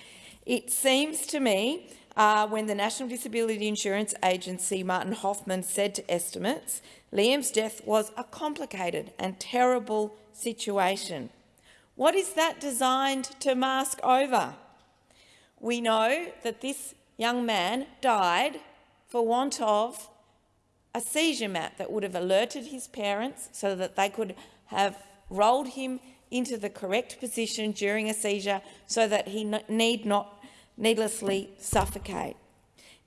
It seems to me, uh, when the National Disability Insurance Agency, Martin Hoffman, said to estimates, Liam's death was a complicated and terrible situation. What is that designed to mask over? We know that this young man died for want of a seizure mat that would have alerted his parents so that they could have rolled him into the correct position during a seizure so that he need not needlessly suffocate.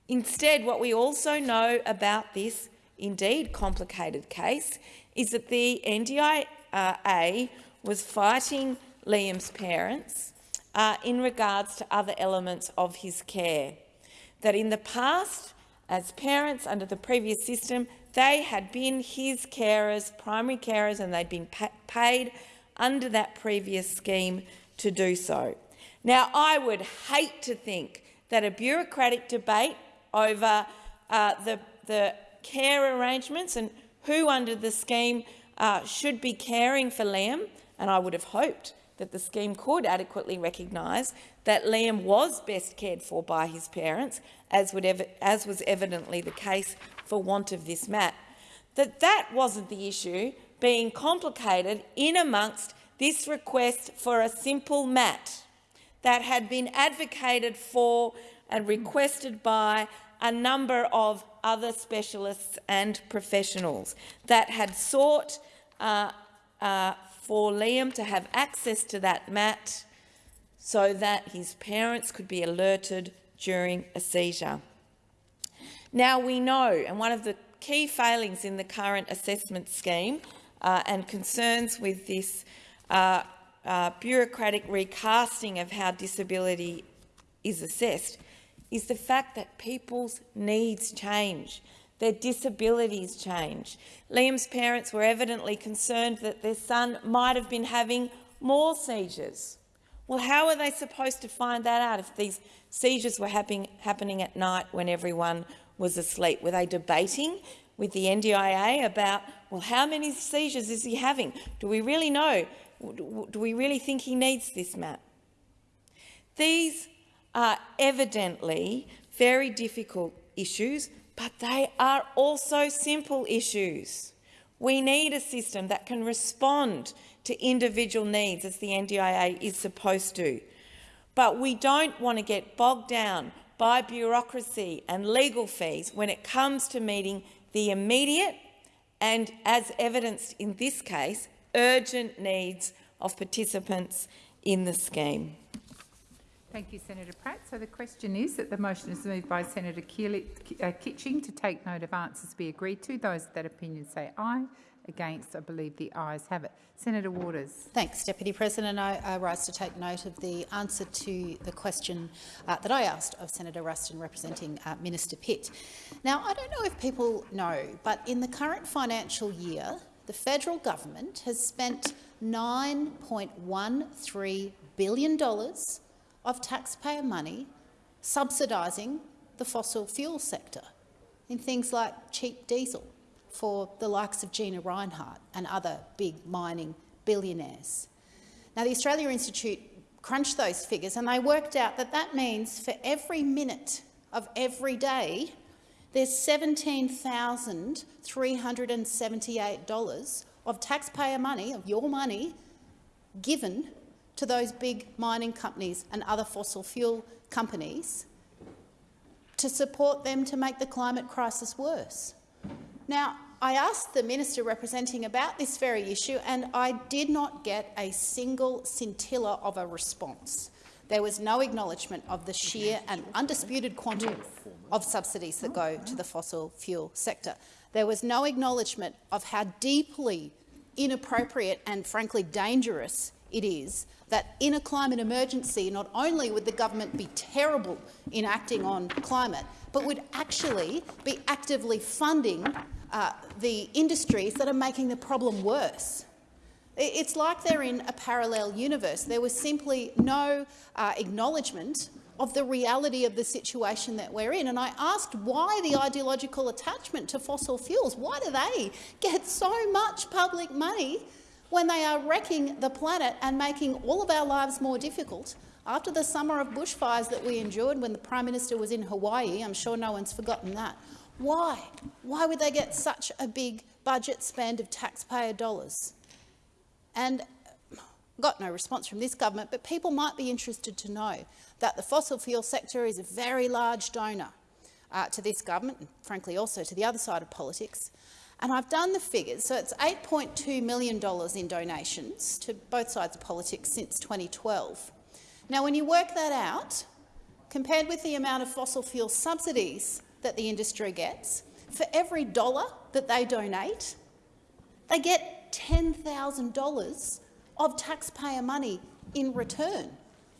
Instead, what we also know about this indeed complicated case is that the NDIA was fighting Liam's parents uh, in regards to other elements of his care. That in the past, as parents under the previous system, they had been his carers, primary carers, and they'd been pa paid under that previous scheme to do so. Now, I would hate to think that a bureaucratic debate over uh, the, the care arrangements and who under the scheme uh, should be caring for Liam, and I would have hoped that the scheme could adequately recognise that Liam was best cared for by his parents, as, as was evidently the case for want of this mat, that that wasn't the issue being complicated in amongst this request for a simple mat that had been advocated for and requested by a number of other specialists and professionals that had sought uh, uh, for Liam to have access to that mat so that his parents could be alerted during a seizure. Now we know, and one of the key failings in the current assessment scheme uh, and concerns with this uh, uh, bureaucratic recasting of how disability is assessed is the fact that people's needs change, their disabilities change. Liam's parents were evidently concerned that their son might have been having more seizures. Well, how are they supposed to find that out if these seizures were happening, happening at night when everyone was asleep? Were they debating with the NDIA about, well, how many seizures is he having? Do we really know? Do we really think he needs this map? These are evidently very difficult issues, but they are also simple issues. We need a system that can respond to individual needs as the NDIA is supposed to. But we don't want to get bogged down by bureaucracy and legal fees when it comes to meeting the immediate and, as evidenced in this case, urgent needs of participants in the scheme. Thank you, Senator Pratt. So the question is that the motion is moved by Senator uh, Kitching to take note of answers be agreed to. Those that opinion say aye. Against, I believe the ayes have it. Senator Waters. Thanks, Deputy President. I, I rise to take note of the answer to the question uh, that I asked of Senator Ruston representing uh, Minister Pitt. Now, I don't know if people know, but in the current financial year, the federal government has spent $9.13 billion of taxpayer money subsidising the fossil fuel sector in things like cheap diesel for the likes of Gina Rinehart and other big mining billionaires. Now, the Australia Institute crunched those figures and they worked out that that means for every minute of every day, there's $17,378 of taxpayer money, of your money, given to those big mining companies and other fossil fuel companies to support them to make the climate crisis worse. Now, I asked the minister representing about this very issue and I did not get a single scintilla of a response. There was no acknowledgement of the sheer and undisputed quantum of subsidies that go to the fossil fuel sector. There was no acknowledgement of how deeply inappropriate and frankly dangerous it is that in a climate emergency, not only would the government be terrible in acting on climate, but would actually be actively funding uh, the industries that are making the problem worse. It's like they're in a parallel universe. There was simply no uh, acknowledgement of the reality of the situation that we're in. And I asked why the ideological attachment to fossil fuels? Why do they get so much public money when they are wrecking the planet and making all of our lives more difficult. After the summer of bushfires that we endured when the Prime Minister was in Hawaii, I'm sure no one's forgotten that. Why? Why would they get such a big budget spend of taxpayer dollars? And got no response from this government, but people might be interested to know that the fossil fuel sector is a very large donor uh, to this government, and frankly also to the other side of politics. And I've done the figures, so it's $8.2 million in donations to both sides of politics since 2012. Now, when you work that out, compared with the amount of fossil fuel subsidies that the industry gets, for every dollar that they donate, they get $10,000 of taxpayer money in return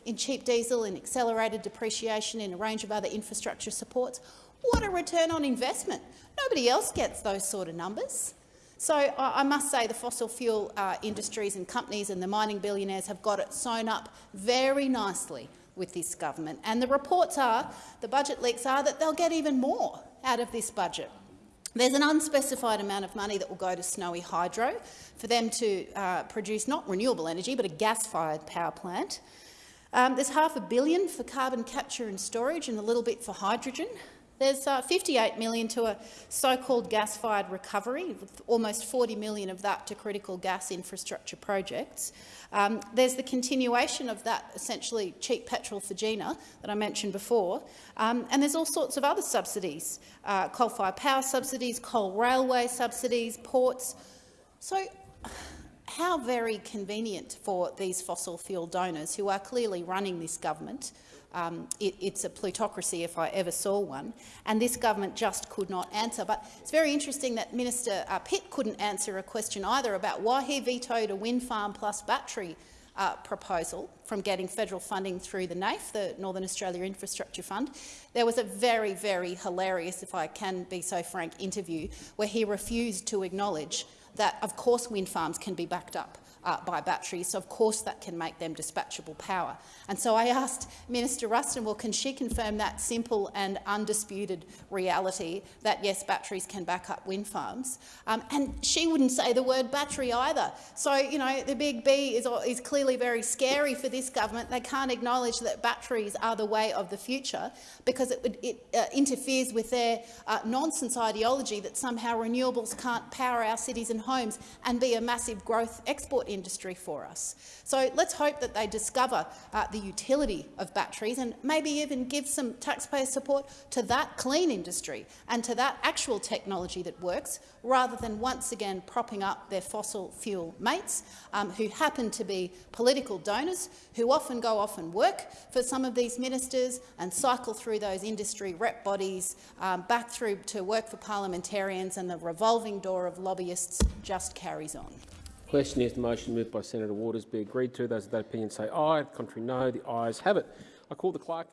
in cheap diesel, in accelerated depreciation, in a range of other infrastructure supports. What a return on investment. Nobody else gets those sort of numbers. So I must say the fossil fuel uh, industries and companies and the mining billionaires have got it sewn up very nicely with this government. And the reports are, the budget leaks are, that they'll get even more out of this budget. There's an unspecified amount of money that will go to Snowy Hydro for them to uh, produce not renewable energy but a gas-fired power plant. Um, there's half a billion for carbon capture and storage and a little bit for hydrogen. There's uh, 58 million to a so-called gas-fired recovery, with almost 40 million of that to critical gas infrastructure projects. Um, there's the continuation of that essentially cheap petrol for Gina that I mentioned before, um, and there's all sorts of other subsidies, uh, coal-fired power subsidies, coal railway subsidies, ports. So how very convenient for these fossil fuel donors who are clearly running this government um, it, it's a plutocracy if I ever saw one, and this government just could not answer. But it's very interesting that Minister uh, Pitt couldn't answer a question either about why he vetoed a wind farm plus battery uh, proposal from getting federal funding through the NAIF, the Northern Australia Infrastructure Fund, there was a very, very hilarious, if I can be so frank, interview where he refused to acknowledge that, of course, wind farms can be backed up uh, by batteries, so of course that can make them dispatchable power. And so I asked Minister Ruston, well, can she confirm that simple and undisputed reality that, yes, batteries can back up wind farms? Um, and she wouldn't say the word battery either. So, you know, the big B is, is clearly very scary for this government. They can't acknowledge that batteries are the way of the future because it, it uh, interferes with their uh, nonsense ideology that somehow renewables can't power our cities and homes and be a massive growth export industry for us. So let's hope that they discover uh, the utility of batteries and maybe even give some taxpayer support to that clean industry and to that actual technology that works, rather than once again propping up their fossil fuel mates um, who happen to be political donors, who often go off and work for some of these ministers and cycle through those industry rep bodies um, back through to work for parliamentarians, and the revolving door of lobbyists just carries on. Question is the motion moved by Senator Waters be agreed to. Those of that opinion say aye. The Contrary no. The ayes have it. I call the clerk.